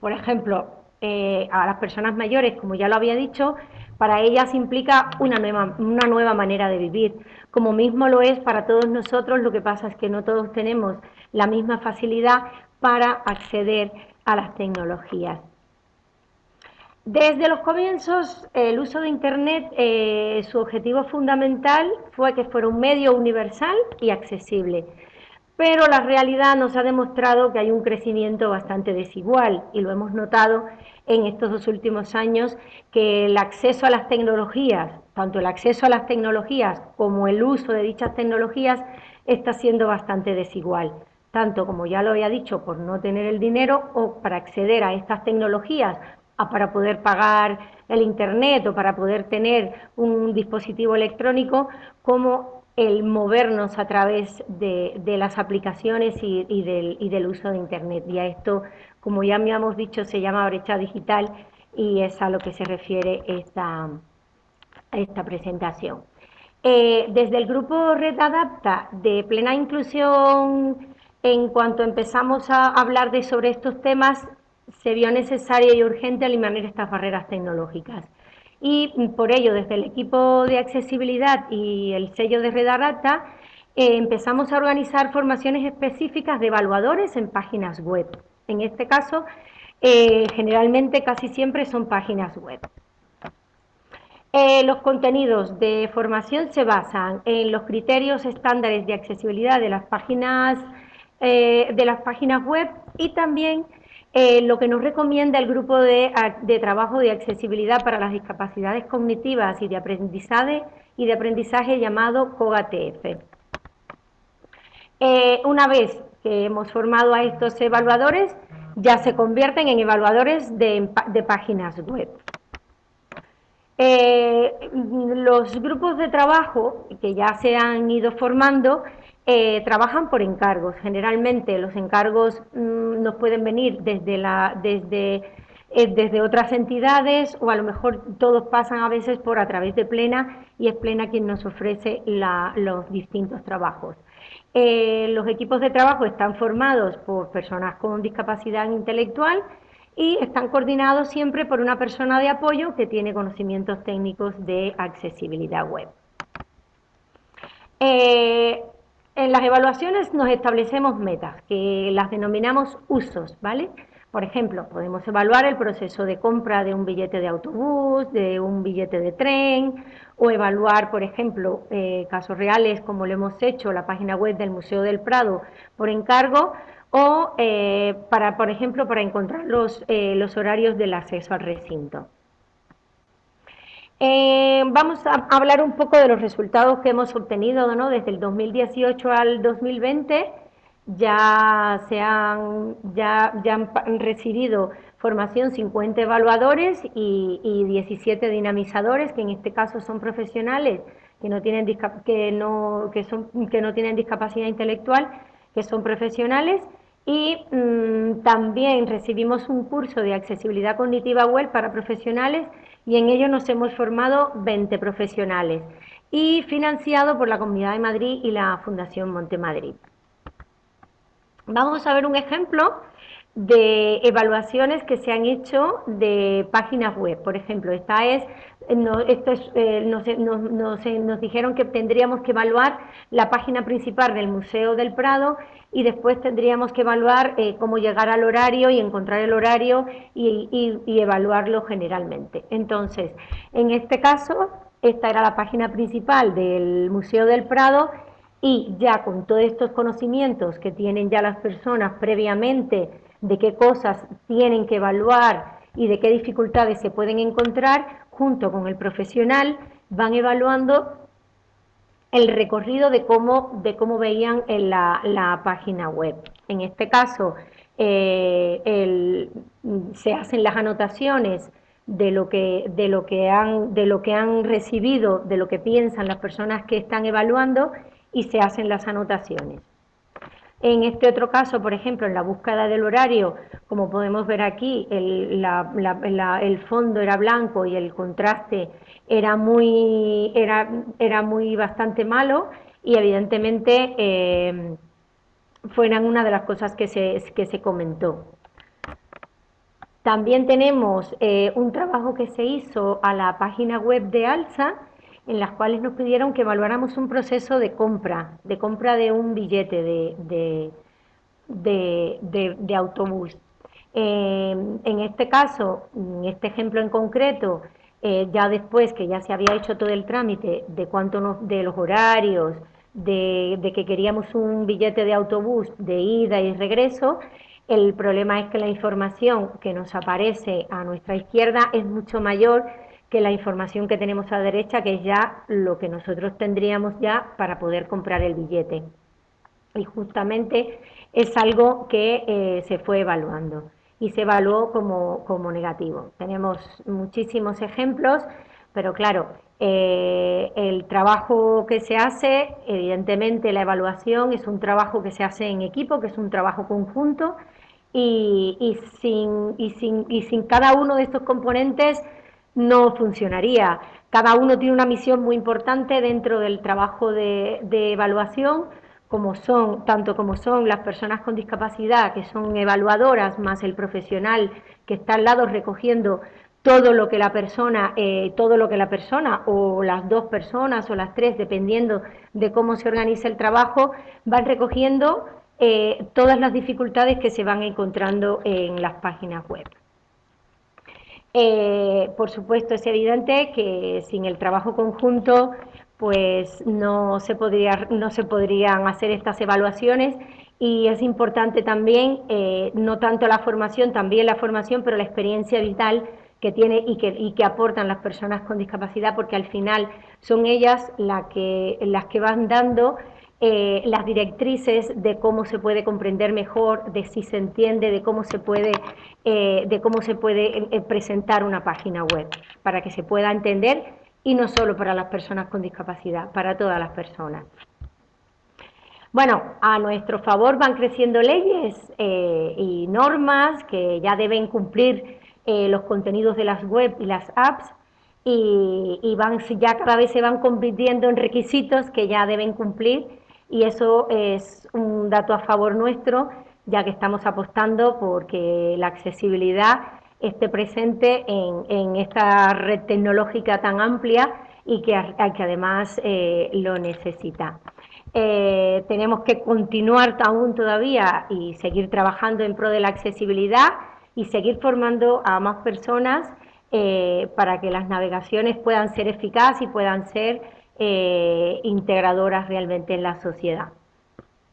Por ejemplo, eh, a las personas mayores, como ya lo había dicho, para ellas implica una nueva, una nueva manera de vivir, como mismo lo es para todos nosotros, lo que pasa es que no todos tenemos la misma facilidad para acceder a las tecnologías. Desde los comienzos, el uso de Internet, eh, su objetivo fundamental fue que fuera un medio universal y accesible. Pero la realidad nos ha demostrado que hay un crecimiento bastante desigual y lo hemos notado en estos dos últimos años que el acceso a las tecnologías, tanto el acceso a las tecnologías como el uso de dichas tecnologías está siendo bastante desigual tanto como ya lo había dicho, por no tener el dinero o para acceder a estas tecnologías para poder pagar el Internet o para poder tener un dispositivo electrónico, como el movernos a través de, las aplicaciones y, del, uso de Internet. Y a esto, como ya me hemos dicho, se llama brecha digital y es a lo que se refiere esta, esta presentación. Eh, desde el grupo Red Adapta de plena inclusión, en cuanto empezamos a hablar de sobre estos temas, se vio necesario y urgente eliminar estas barreras tecnológicas. Y por ello, desde el equipo de accesibilidad y el sello de Redarata, eh, empezamos a organizar formaciones específicas de evaluadores en páginas web. En este caso, eh, generalmente casi siempre son páginas web. Eh, los contenidos de formación se basan en los criterios estándares de accesibilidad de las páginas, de las páginas web y también eh, lo que nos recomienda el grupo de, trabajo de accesibilidad para las discapacidades cognitivas y de aprendizaje, y de aprendizaje llamado COGATF. Eh, una vez que hemos formado a estos evaluadores, ya se convierten en evaluadores de, páginas web. Eh, los grupos de trabajo que ya se han ido formando eh, trabajan por encargos. Generalmente los encargos mm, nos pueden venir desde, eh, desde otras entidades o a lo mejor todos pasan a veces por a través de Plena y es Plena quien nos ofrece los distintos trabajos. Eh, los equipos de trabajo están formados por personas con discapacidad intelectual y están coordinados siempre por una persona de apoyo que tiene conocimientos técnicos de accesibilidad web. En las evaluaciones nos establecemos metas, que las denominamos usos, ¿vale? Por ejemplo, podemos evaluar el proceso de compra de un billete de autobús, de un billete de tren, o evaluar, por ejemplo, eh, casos reales como lo hemos hecho, la página web del Museo del Prado por encargo, o eh, para, por ejemplo, para encontrar los, eh, los horarios del acceso al recinto. Eh, vamos a hablar un poco de los resultados que hemos obtenido ¿no? desde el 2018 al 2020. Ya, se han, ya, ya han recibido formación 50 evaluadores y, 17 dinamizadores, que en este caso son profesionales que no tienen, que no, que no tienen discapacidad intelectual, que son profesionales. Y mm, también recibimos un curso de accesibilidad cognitiva web para profesionales y en ello nos hemos formado 20 profesionales y financiado por la Comunidad de Madrid y la Fundación Montemadrid. Vamos a ver un ejemplo de evaluaciones que se han hecho de páginas web. Por ejemplo, esta es no, esto es, eh, nos, nos, nos, nos, dijeron que tendríamos que evaluar la página principal del Museo del Prado y después tendríamos que evaluar eh, cómo llegar al horario y encontrar el horario y, evaluarlo generalmente. Entonces, en este caso, esta era la página principal del Museo del Prado y ya con todos estos conocimientos que tienen ya las personas previamente de qué cosas tienen que evaluar y de qué dificultades se pueden encontrar, junto con el profesional van evaluando el recorrido de cómo, de cómo veían en la, la página web. En este caso, eh, se hacen las anotaciones de lo, que, de, lo que han, de lo que han recibido, de lo que piensan las personas que están evaluando y se hacen las anotaciones. En este otro caso, por ejemplo, en la búsqueda del horario, como podemos ver aquí, el, fondo era blanco y el contraste era muy, era, era muy bastante malo y evidentemente eh, fueran una de las cosas que se, que se comentó. También tenemos eh, un trabajo que se hizo a la página web de ALSA, en las cuales nos pidieron que evaluáramos un proceso de compra, de compra de un billete de, de, autobús. Eh, en este caso, en este ejemplo en concreto, eh, ya después que ya se había hecho todo el trámite de cuánto de los horarios, de, de, que queríamos un billete de autobús de ida y regreso, el problema es que la información que nos aparece a nuestra izquierda es mucho mayor que la información que tenemos a la derecha, que es ya lo que nosotros tendríamos ya para poder comprar el billete. Y justamente es algo que eh, se fue evaluando y se evaluó como, como, negativo. Tenemos muchísimos ejemplos, pero claro, eh, el trabajo que se hace, evidentemente la evaluación es un trabajo que se hace en equipo, que es un trabajo conjunto, y, sin, y, sin, y sin cada uno de estos componentes no funcionaría. Cada uno tiene una misión muy importante dentro del trabajo de, evaluación, como son, tanto como son las personas con discapacidad, que son evaluadoras, más el profesional que está al lado recogiendo todo lo que la persona, eh, todo lo que la persona, o las dos personas, o las tres, dependiendo de cómo se organiza el trabajo, van recogiendo eh, todas las dificultades que se van encontrando en las páginas web. Eh, por supuesto, es evidente que sin el trabajo conjunto pues no se, podría, no se podrían hacer estas evaluaciones. Y es importante también, eh, no tanto la formación, también la formación, pero la experiencia vital que tiene y que, y que aportan las personas con discapacidad, porque al final son ellas la que, las que van dando eh, las directrices de cómo se puede comprender mejor, de si se entiende, de cómo se puede, eh, de cómo se puede eh, presentar una página web, para que se pueda entender y no solo para las personas con discapacidad, para todas las personas. Bueno, a nuestro favor van creciendo leyes y normas que ya deben cumplir los contenidos de las web y las apps y, y van, ya cada vez se van convirtiendo en requisitos que ya deben cumplir y eso es un dato a favor nuestro, ya que estamos apostando porque la accesibilidad esté presente en, esta red tecnológica tan amplia y que, que además eh, lo necesita. Eh, tenemos que continuar aún todavía y seguir trabajando en pro de la accesibilidad y seguir formando a más personas eh, para que las navegaciones puedan ser eficaces y puedan ser eh, integradoras realmente en la sociedad.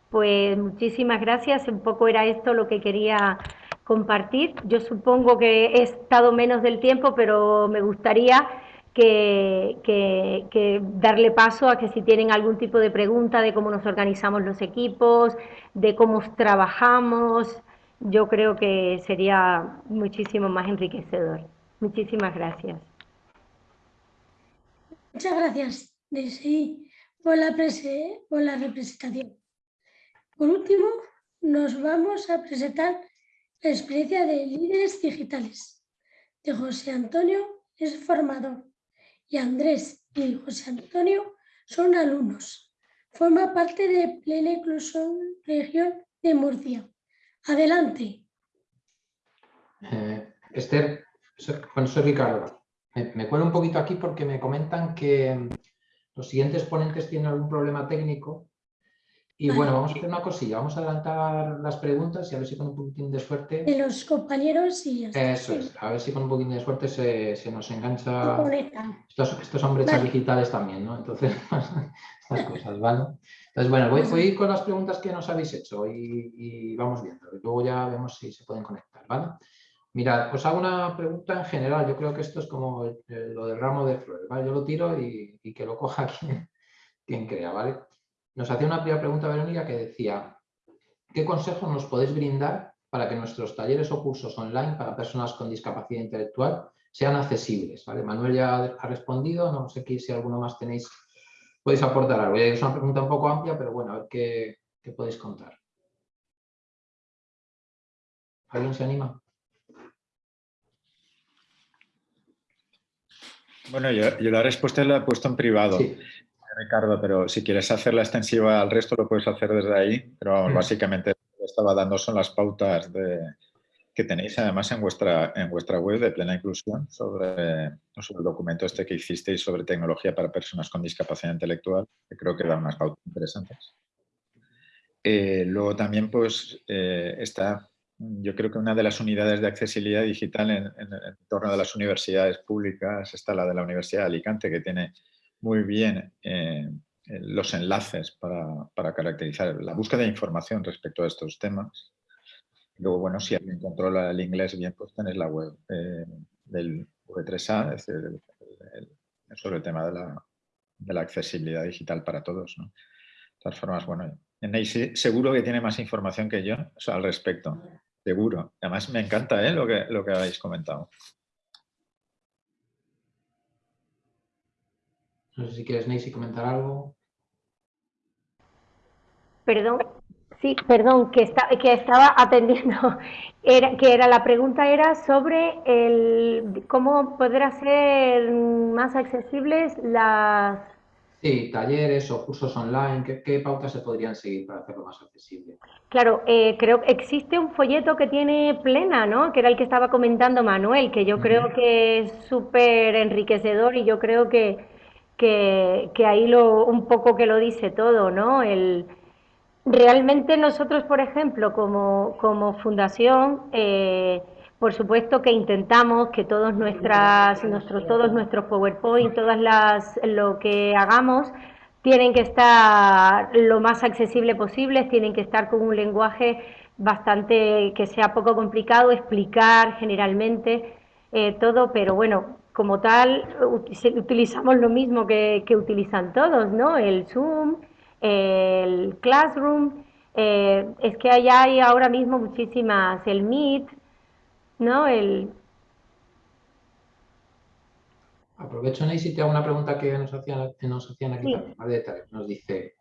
Pues muchísimas gracias, un poco era esto lo que quería compartir. Yo supongo que he estado menos del tiempo, pero me gustaría que, darle paso a que si tienen algún tipo de pregunta de cómo nos organizamos los equipos, de cómo trabajamos, yo creo que sería muchísimo más enriquecedor. Muchísimas gracias. Muchas gracias de sí por la, la representación. Por último, nos vamos a presentar la experiencia de líderes digitales. De José Antonio es formador y Andrés y José Antonio son alumnos. Forma parte de Plena Inclusión Región de Murcia. Adelante. Eh, Esther, soy Ricardo. Me, me cuelo un poquito aquí porque me comentan que los siguientes ponentes tienen algún problema técnico y bueno, vamos a hacer una cosilla, vamos a adelantar las preguntas y a ver si con un poquitín de suerte... De los compañeros y. Eso es, a ver si con un poquitín de suerte se, se nos engancha... Estos, estos son brechas Vale. digitales también, ¿no? Entonces, estas cosas, ¿vale? Entonces, bueno, voy, voy con las preguntas que nos habéis hecho y, y vamos viendo. Y luego ya vemos si se pueden conectar, ¿vale? Mirad, os hago una pregunta en general. Yo creo que esto es como eh, lo del ramo de flores, ¿vale? Yo lo tiro y, que lo coja quien, quien crea, ¿vale? Nos hacía una primera pregunta Verónica que decía, ¿qué consejos nos podéis brindar para que nuestros talleres o cursos online para personas con discapacidad intelectual sean accesibles? ¿vale? Manuel ya ha respondido, no sé qué- si alguno más tenéis, podéis aportar algo. Es una pregunta un poco amplia, pero bueno, a ver qué, qué podéis contar. ¿Alguien se anima? Bueno, yo, yo la respuesta la he puesto en privado, Sí. Ricardo, pero si quieres hacerla extensiva al resto lo puedes hacer desde ahí, pero vamos, Mm. básicamente lo que estaba dando son las pautas de- que tenéis además en vuestra, en vuestra web de Plena Inclusión sobre, sobre el documento este que hicisteis sobre tecnología para personas con discapacidad intelectual, que creo que da unas pautas interesantes. Eh, luego también pues eh, está, yo creo que una de las unidades de accesibilidad digital en, en entorno de las universidades públicas está la de la Universidad de Alicante, que tiene muy bien eh, los enlaces para, para caracterizar la búsqueda de información respecto a estos temas. Luego, bueno, si alguien controla el inglés bien, pues tenéis la web eh, del V3A, es decir, sobre el tema de la, accesibilidad digital para todos. ¿no? De todas formas, bueno, Neisy seguro que tiene más información que yo al respecto. Seguro. Además, me encanta ¿eh? lo, que, lo que habéis comentado. No sé si quieres, Neisy, comentar algo. Perdón, sí, perdón, que, está, que estaba atendiendo. Era, que era, la pregunta era sobre el, cómo poder hacer más accesibles las... Sí, talleres o cursos online, ¿qué, qué pautas se podrían seguir para hacerlo más accesible? Claro, eh, creo que existe un folleto que tiene Plena, ¿no? Que era el que estaba comentando Manuel, que yo creo que es súper enriquecedor y yo creo que, que, que ahí lo, un poco que lo dice todo, ¿no? El, realmente nosotros, por ejemplo, como, como fundación, eh, por supuesto que intentamos que todos nuestras, nuestros, todos nuestros PowerPoint, todas las, lo que hagamos, tienen que estar lo más accesible posible, tienen que estar con un lenguaje bastante que sea poco complicado, explicar generalmente eh, todo, pero bueno, como tal, ut- utilizamos lo mismo que, que utilizan todos, ¿no? El Zoom, el Classroom, eh, es que allá hay ahora mismo muchísimas, el Meet, ¿no? El, Aprovecho, Neisy, te hago una pregunta que nos hacían, que nos hacían aquí Sí. también, más de detalle. Nos dice,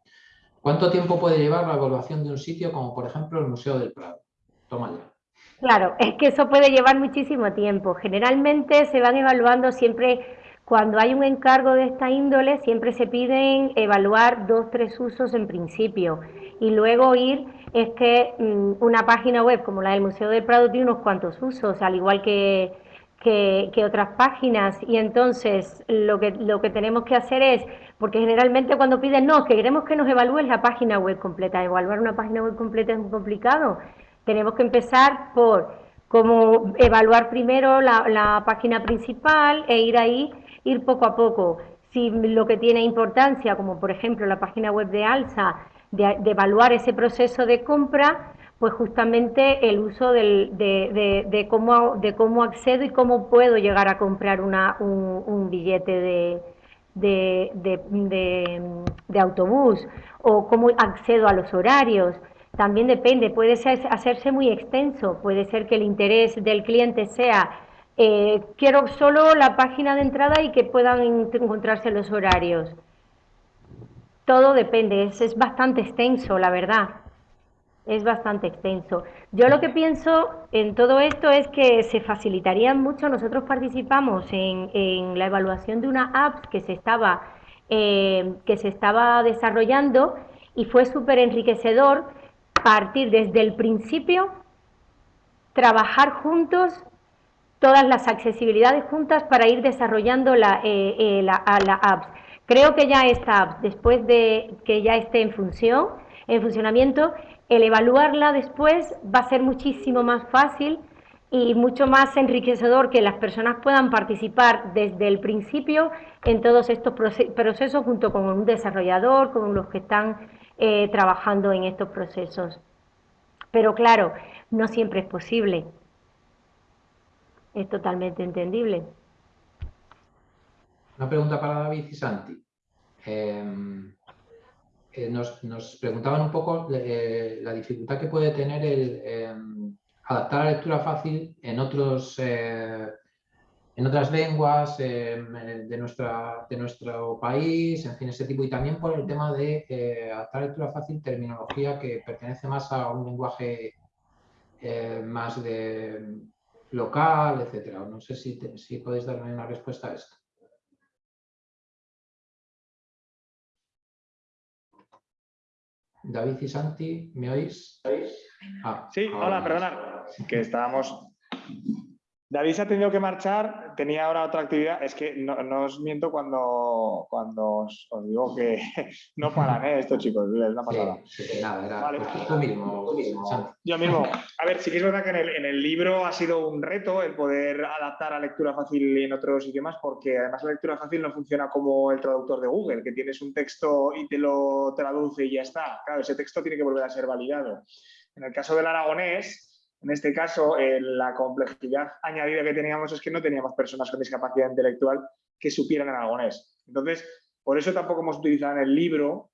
¿cuánto tiempo puede llevar la evaluación de un sitio como, por ejemplo, el Museo del Prado? Toma ya. Claro, es que eso puede llevar muchísimo tiempo. Generalmente se van evaluando siempre, cuando hay un encargo de esta índole, siempre se piden evaluar dos, tres usos en principio. Y luego ir, es que mm, una página web como la del Museo del Prado tiene unos cuantos usos, al igual que, que, otras páginas. Y entonces lo que, lo que tenemos que hacer es, porque generalmente cuando piden, no, que queremos que nos evalúes la página web completa. Evaluar una página web completa es muy complicado. Tenemos que empezar por cómo evaluar primero la, la página principal e ir ahí, ir poco a poco. Si lo que tiene importancia, como por ejemplo la página web de Alsa, de, evaluar ese proceso de compra, pues justamente el uso del, de, de, de, cómo, de cómo accedo y cómo puedo llegar a comprar una, un, un billete de, de, de, de, de autobús o cómo accedo a los horarios. También depende, puede ser, hacerse muy extenso, puede ser que el interés del cliente sea eh, quiero solo la página de entrada y que puedan encontrarse los horarios. Todo depende, es, es bastante extenso, la verdad. Es bastante extenso. Yo lo que pienso en todo esto es que se facilitaría mucho. Nosotros participamos en, en la evaluación de una app que se estaba, eh, que se estaba desarrollando y fue súper enriquecedor partir desde el principio, trabajar juntos todas las accesibilidades juntas para ir desarrollando la, eh, la, la apps. Creo que ya app, después de que ya esté en función, en funcionamiento, el evaluarla después va a ser muchísimo más fácil y mucho más enriquecedor que las personas puedan participar desde el principio en todos estos procesos junto con un desarrollador, con los que están eh, trabajando en estos procesos. Pero claro, no siempre es posible. Es totalmente entendible. Una pregunta para David y Santi. Em, eh, nos, preguntaban un poco eh, la dificultad que puede tener el em, adaptar la lectura fácil en otros eh, en otras lenguas em, de, nuestra, de nuestro país, en fin, ese tipo, y también por el tema de adaptar la lectura fácil terminología que pertenece más a un lenguaje más de local, etcétera. No sé si, si podéis darme una respuesta a esto. David y Santi, ¿me oís? Ah, sí, hola, perdonad, que estábamos David se ha tenido que marchar, tenía ahora otra actividad. Es que no, os miento cuando, cuando os, digo que no paran ¿eh? estos chicos, es una pasada. Sí, nada, era vale. tú mismo. Yo mismo. A ver, sí que es verdad que en el, en el, libro ha sido un reto el poder adaptar a lectura fácil en otros idiomas, porque además la lectura fácil no funciona como el traductor de Google, que tienes un texto y te lo traduce y ya está. Claro, ese texto tiene que volver a ser validado. En el caso del aragonés, en este caso, eh, la complejidad añadida que teníamos es que no teníamos personas con discapacidad intelectual que supieran aragonés. Entonces, por eso tampoco hemos utilizado en el libro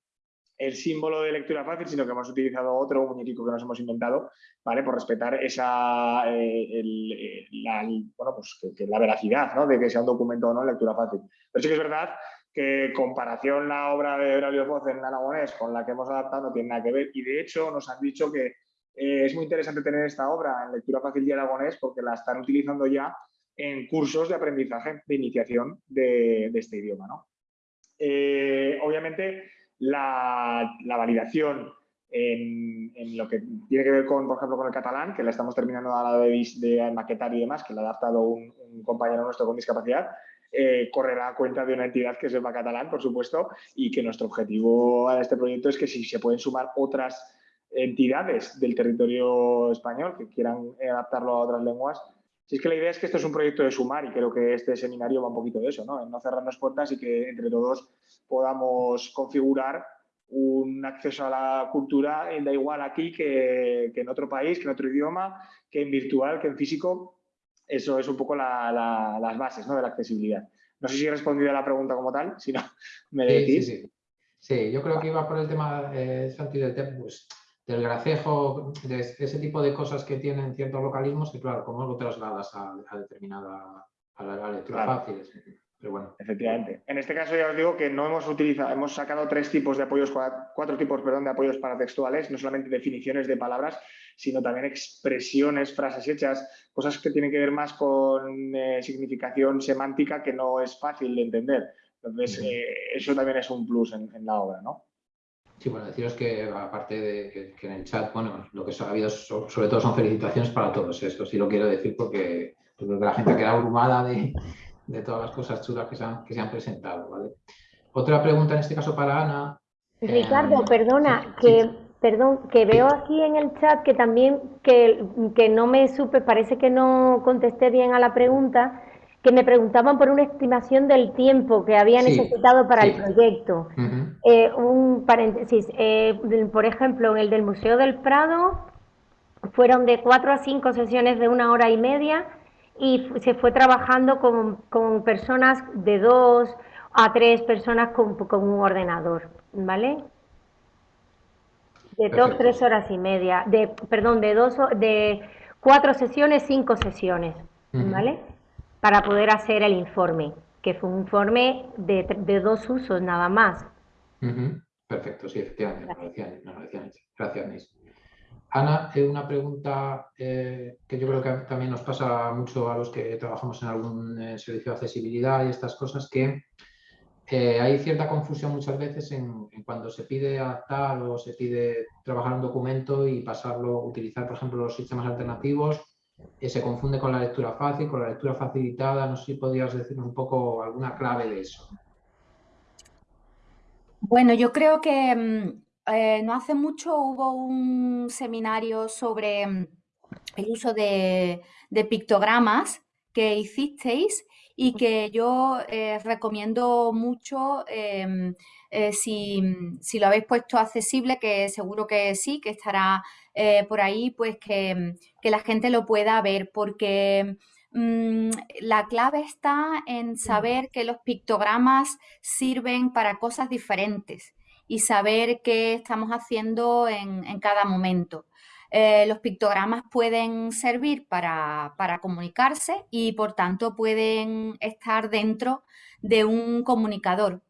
el símbolo de lectura fácil, sino que hemos utilizado otro muñequico que nos hemos inventado, ¿vale? Por respetar esa, eh, eh, la, bueno, pues que, la veracidad, ¿no? De que sea un documento o no lectura fácil. Pero sí que es verdad que comparación la obra de Aurelio Foz en aragonés con la que hemos adaptado no tiene nada que ver y de hecho nos han dicho que eh, es muy interesante tener esta obra en lectura fácil y aragonés porque la están utilizando ya en cursos de aprendizaje, de iniciación de, este idioma. Eh, obviamente, la, validación en, lo que tiene que ver con, por ejemplo, con el catalán, que la estamos terminando a la de, de maquetar y demás, que la ha adaptado un, compañero nuestro con discapacidad, eh, correrá a cuenta de una entidad que sepa catalán, por supuesto, y que nuestro objetivo de este proyecto es que si se pueden sumar otras entidades del territorio español que quieran adaptarlo a otras lenguas. Si es que la idea es que esto es un proyecto de sumar y creo que este seminario va un poquito de eso, ¿no? En no cerrarnos puertas y que entre todos podamos configurar un acceso a la cultura, da igual aquí que, en otro país, que en otro idioma, que en virtual, que en físico. Eso es un poco las bases ¿no? de la accesibilidad. No sé si he respondido a la pregunta como tal, si no, me decís. Sí, sí, sí. yo creo que iba por el tema, eh, Santi, del pues, del gracejo, de ese tipo de cosas que tienen ciertos localismos que, claro, ¿cómo lo trasladas a, determinada a la, lectura fácil? Pero bueno. Efectivamente. En este caso ya os digo que no hemos utilizado, hemos sacado tres tipos de apoyos, cuatro tipos, perdón, de apoyos paratextuales, no solamente definiciones de palabras, sino también expresiones, frases hechas, cosas que tienen que ver más con eh, significación semántica que no es fácil de entender. Entonces, eh, eso también es un plus en, en la obra, ¿no? Sí, bueno, deciros que aparte de que, en el chat, bueno, lo que ha habido sobre todo son felicitaciones para todos. Esto sí lo quiero decir porque, la gente queda abrumada de, todas las cosas chulas que se han, que se han presentado. ¿vale? Otra pregunta en este caso para Ana. Ricardo, eh, perdona, que perdón, que veo aquí en el chat que también que, que no me supe, parece que no contesté bien a la pregunta que me preguntaban por una estimación del tiempo que había necesitado para el proyecto. Eh, un paréntesis, eh, por ejemplo, en el del Museo del Prado fueron de cuatro a cinco sesiones de una hora y media y se fue trabajando con, personas de dos a tres personas con, un ordenador, ¿vale? De dos, tres horas y media, de, perdón, de dos, de cuatro sesiones, cinco sesiones, ¿vale? Para poder hacer el informe, que fue un informe de, dos usos nada más. Perfecto, sí, efectivamente, Gracias, Nis. Ana, eh, una pregunta eh, que yo creo que también nos pasa mucho a los que trabajamos en algún eh, servicio de accesibilidad y estas cosas, que hay cierta confusión muchas veces en, cuando se pide adaptar o se pide trabajar un documento y pasarlo, utilizar, por ejemplo, los sistemas alternativos eh, se confunde con la lectura fácil, con la lectura facilitada. No sé si podrías decir un poco alguna clave de eso. Bueno, yo creo que mm, eh, no hace mucho hubo un seminario sobre mm, el uso de, pictogramas que hicisteis y que yo eh, recomiendo mucho em, si, si, lo habéis puesto accesible, que seguro que sí, que estará eh, por ahí, pues que, la gente lo pueda ver, porque mm, la clave está en saber que los pictogramas sirven para cosas diferentes y saber qué estamos haciendo en, cada momento. Eh, los pictogramas pueden servir para, comunicarse y por tanto pueden estar dentro de un comunicador.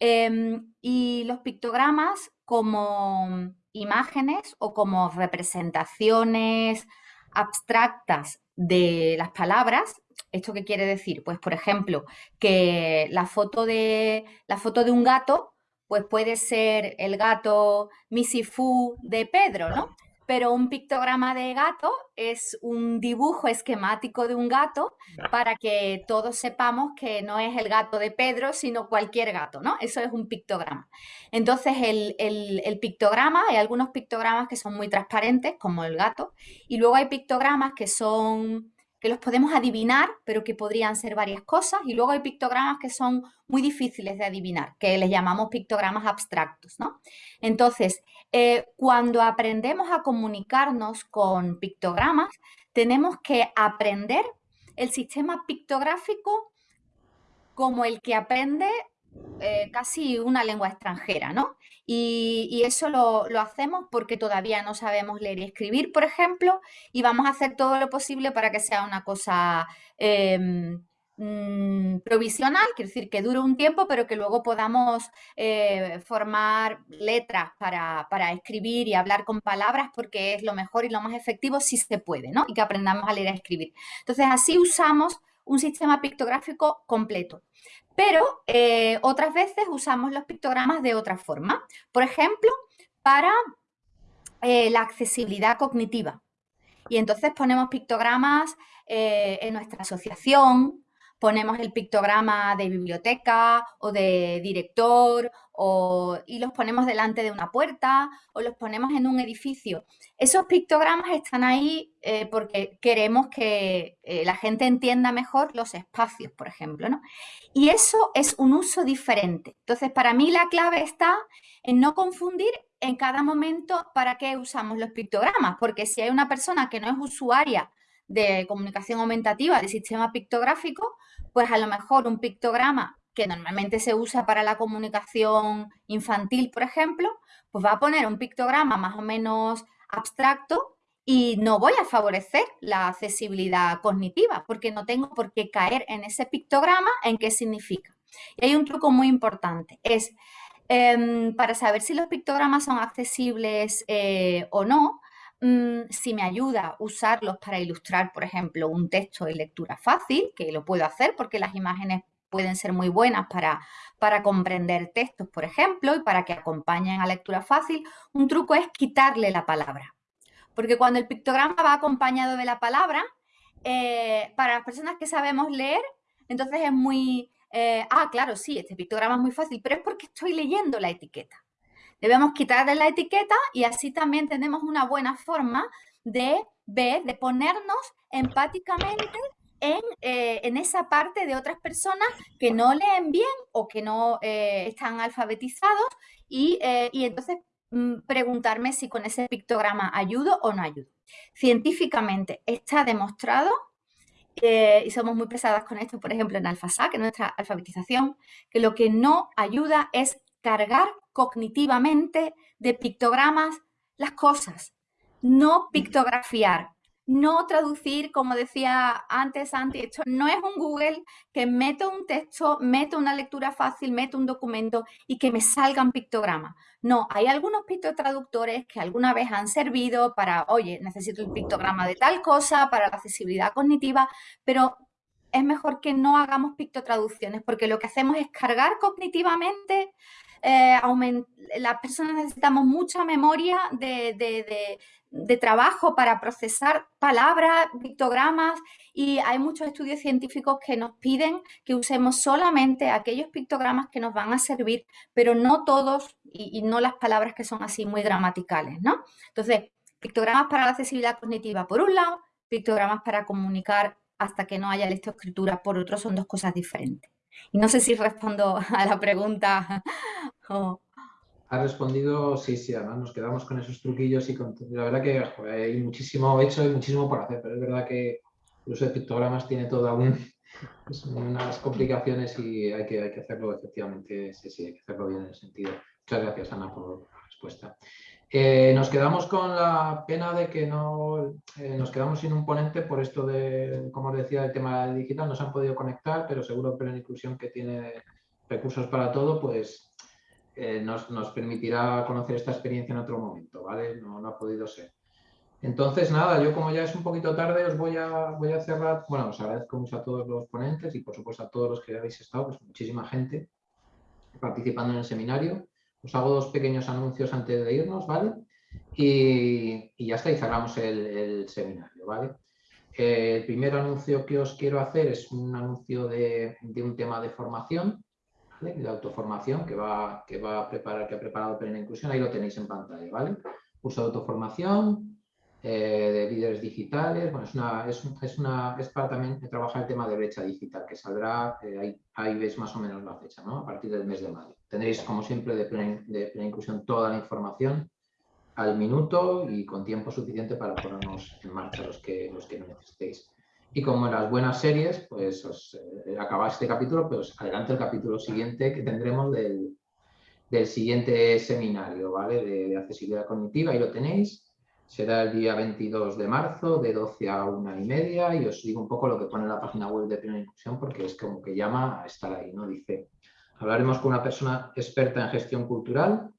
Em, y los pictogramas como imágenes o como representaciones abstractas de las palabras. ¿Esto qué quiere decir? Pues, por ejemplo, que la foto de, la foto de un gato pues puede ser el gato Misifu de Pedro, ¿no? Pero un pictograma de gato es un dibujo esquemático de un gato para que todos sepamos que no es el gato de Pedro, sino cualquier gato, ¿no? Eso es un pictograma. Entonces, el, el pictograma, hay algunos pictogramas que son muy transparentes, como el gato, y luego hay pictogramas que son que los podemos adivinar, pero que podrían ser varias cosas, y luego hay pictogramas que son muy difíciles de adivinar, que les llamamos pictogramas abstractos, ¿no? Entonces, eh, cuando aprendemos a comunicarnos con pictogramas, tenemos que aprender el sistema pictográfico como el que aprende eh, casi una lengua extranjera, ¿no? Y, eso lo, hacemos porque todavía no sabemos leer y escribir, por ejemplo, y vamos a hacer todo lo posible para que sea una cosa em, mm, provisional, quiere decir que dure un tiempo, pero que luego podamos eh, formar letras para, para, escribir y hablar con palabras porque es lo mejor y lo más efectivo si se puede, ¿no? Y que aprendamos a leer y escribir. Entonces, así usamos un sistema pictográfico completo. Pero eh, otras veces usamos los pictogramas de otra forma. Por ejemplo, para eh, la accesibilidad cognitiva. Y entonces ponemos pictogramas eh, en nuestra asociación, ponemos el pictograma de biblioteca o de director y los ponemos delante de una puerta o los ponemos en un edificio. Esos pictogramas están ahí eh, porque queremos que eh, la gente entienda mejor los espacios, por ejemplo. ¿no? Y eso es un uso diferente. Entonces, para mí la clave está en no confundir en cada momento para qué usamos los pictogramas, porque si hay una persona que no es usuaria de comunicación aumentativa, de sistema pictográfico, pues a lo mejor un pictograma que normalmente se usa para la comunicación infantil, por ejemplo, pues va a poner un pictograma más o menos abstracto y no voy a favorecer la accesibilidad cognitiva porque no tengo por qué caer en ese pictograma en qué significa. Y hay un truco muy importante, es em, para saber si los pictogramas son accesibles eh, o no, Mm, si me ayuda usarlos para ilustrar, por ejemplo, un texto de lectura fácil, que lo puedo hacer porque las imágenes pueden ser muy buenas para, para comprender textos, por ejemplo, y para que acompañen a lectura fácil, un truco es quitarle la palabra. Porque cuando el pictograma va acompañado de la palabra, eh, para las personas que sabemos leer, entonces es muy, eh, ah, claro, sí, este pictograma es muy fácil, pero es porque estoy leyendo la etiqueta. Debemos quitarle la etiqueta y así también tenemos una buena forma de ver, de ponernos empáticamente en, eh, en, esa parte de otras personas que no leen bien o que no eh, están alfabetizados y, eh, y entonces mm, preguntarme si con ese pictograma ayudo o no ayudo. Científicamente está demostrado, y somos muy pesadas con esto, por ejemplo, en AlfaSAC, en nuestra alfabetización, que lo que no ayuda es cargar cognitivamente de pictogramas las cosas, no pictografiar, no traducir, como decía antes Santi, esto no es un Google que meto un texto, meto una lectura fácil, meto un documento y que me salgan pictogramas. No, hay algunos pictotraductores que alguna vez han servido para, oye, necesito el pictograma de tal cosa, para la accesibilidad cognitiva, pero es mejor que no hagamos pictotraducciones porque lo que hacemos es cargar cognitivamente eh, las personas necesitamos mucha memoria de, trabajo para procesar palabras, pictogramas y hay muchos estudios científicos que nos piden que usemos solamente aquellos pictogramas que nos van a servir, pero no todos y, y no las palabras que son así muy gramaticales, ¿no? Entonces, pictogramas para la accesibilidad cognitiva por un lado, pictogramas para comunicar hasta que no haya lectoescritura por otro, son dos cosas diferentes. Y no sé si respondo a la pregunta. Ha respondido, sí, sí, además nos quedamos con esos truquillos y con, la verdad que joder, hay muchísimo hecho y muchísimo por hacer, pero es verdad que el uso de pictogramas tiene toda un, pues, unas complicaciones y hay que, hay que hacerlo efectivamente, sí, sí, hay que hacerlo bien en el sentido. Muchas gracias, Ana, por la respuesta. Nos quedamos con la pena de que no eh, nos quedamos sin un ponente por esto de, como os decía, el tema digital, no se han podido conectar, pero seguro que la inclusión que tiene recursos para todo, pues eh, nos, nos, permitirá conocer esta experiencia en otro momento, ¿vale? No, no, ha podido ser. Entonces, nada, yo como ya es un poquito tarde, os voy a, voy a cerrar, bueno, os agradezco mucho a todos los ponentes y por supuesto a todos los que habéis estado, pues muchísima gente participando en el seminario. Os hago dos pequeños anuncios antes de irnos, ¿vale? Y, ya está, y cerramos el, seminario, ¿vale? El primer anuncio que os quiero hacer es un anuncio de, un tema de formación, de autoformación que va, que va a preparar, que ha preparado Plena Inclusión, ahí lo tenéis en pantalla, ¿vale? Curso de autoformación, eh, de líderes digitales, bueno, es, una, es, es, una, es para también trabajar el tema de brecha digital, que saldrá, eh, ahí, ahí veis más o menos la fecha, ¿no? A partir del mes de mayo. Tendréis, como siempre, de Plena, Inclusión toda la información al minuto y con tiempo suficiente para ponernos en marcha los que, los que necesitéis. Y como en las buenas series, pues os eh, acaba este capítulo, pues adelante el capítulo siguiente que tendremos del, del siguiente seminario, ¿vale? De, de, accesibilidad cognitiva, ahí lo tenéis. Será el día 22 de marzo, de 12 a 1 y media, y os digo un poco lo que pone en la página web de Plena Inclusión, porque es como que llama a estar ahí, ¿no? Dice, hablaremos con una persona experta en gestión cultural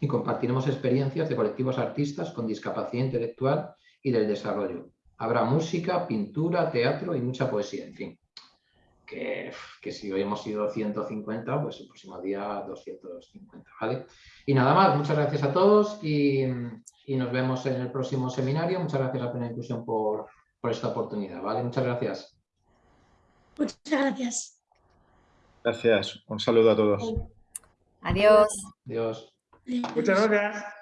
y compartiremos experiencias de colectivos artistas con discapacidad intelectual y del desarrollo habrá música, pintura, teatro y mucha poesía, en fin. Que, que, si hoy hemos sido 150, pues el próximo día 250, ¿vale? Y nada más, muchas gracias a todos y, y nos vemos en el próximo seminario. Muchas gracias a Plena Inclusión por, por esta oportunidad, ¿vale? Muchas gracias. Muchas gracias. Gracias. Un saludo a todos. Adiós. Adiós. Muchas gracias.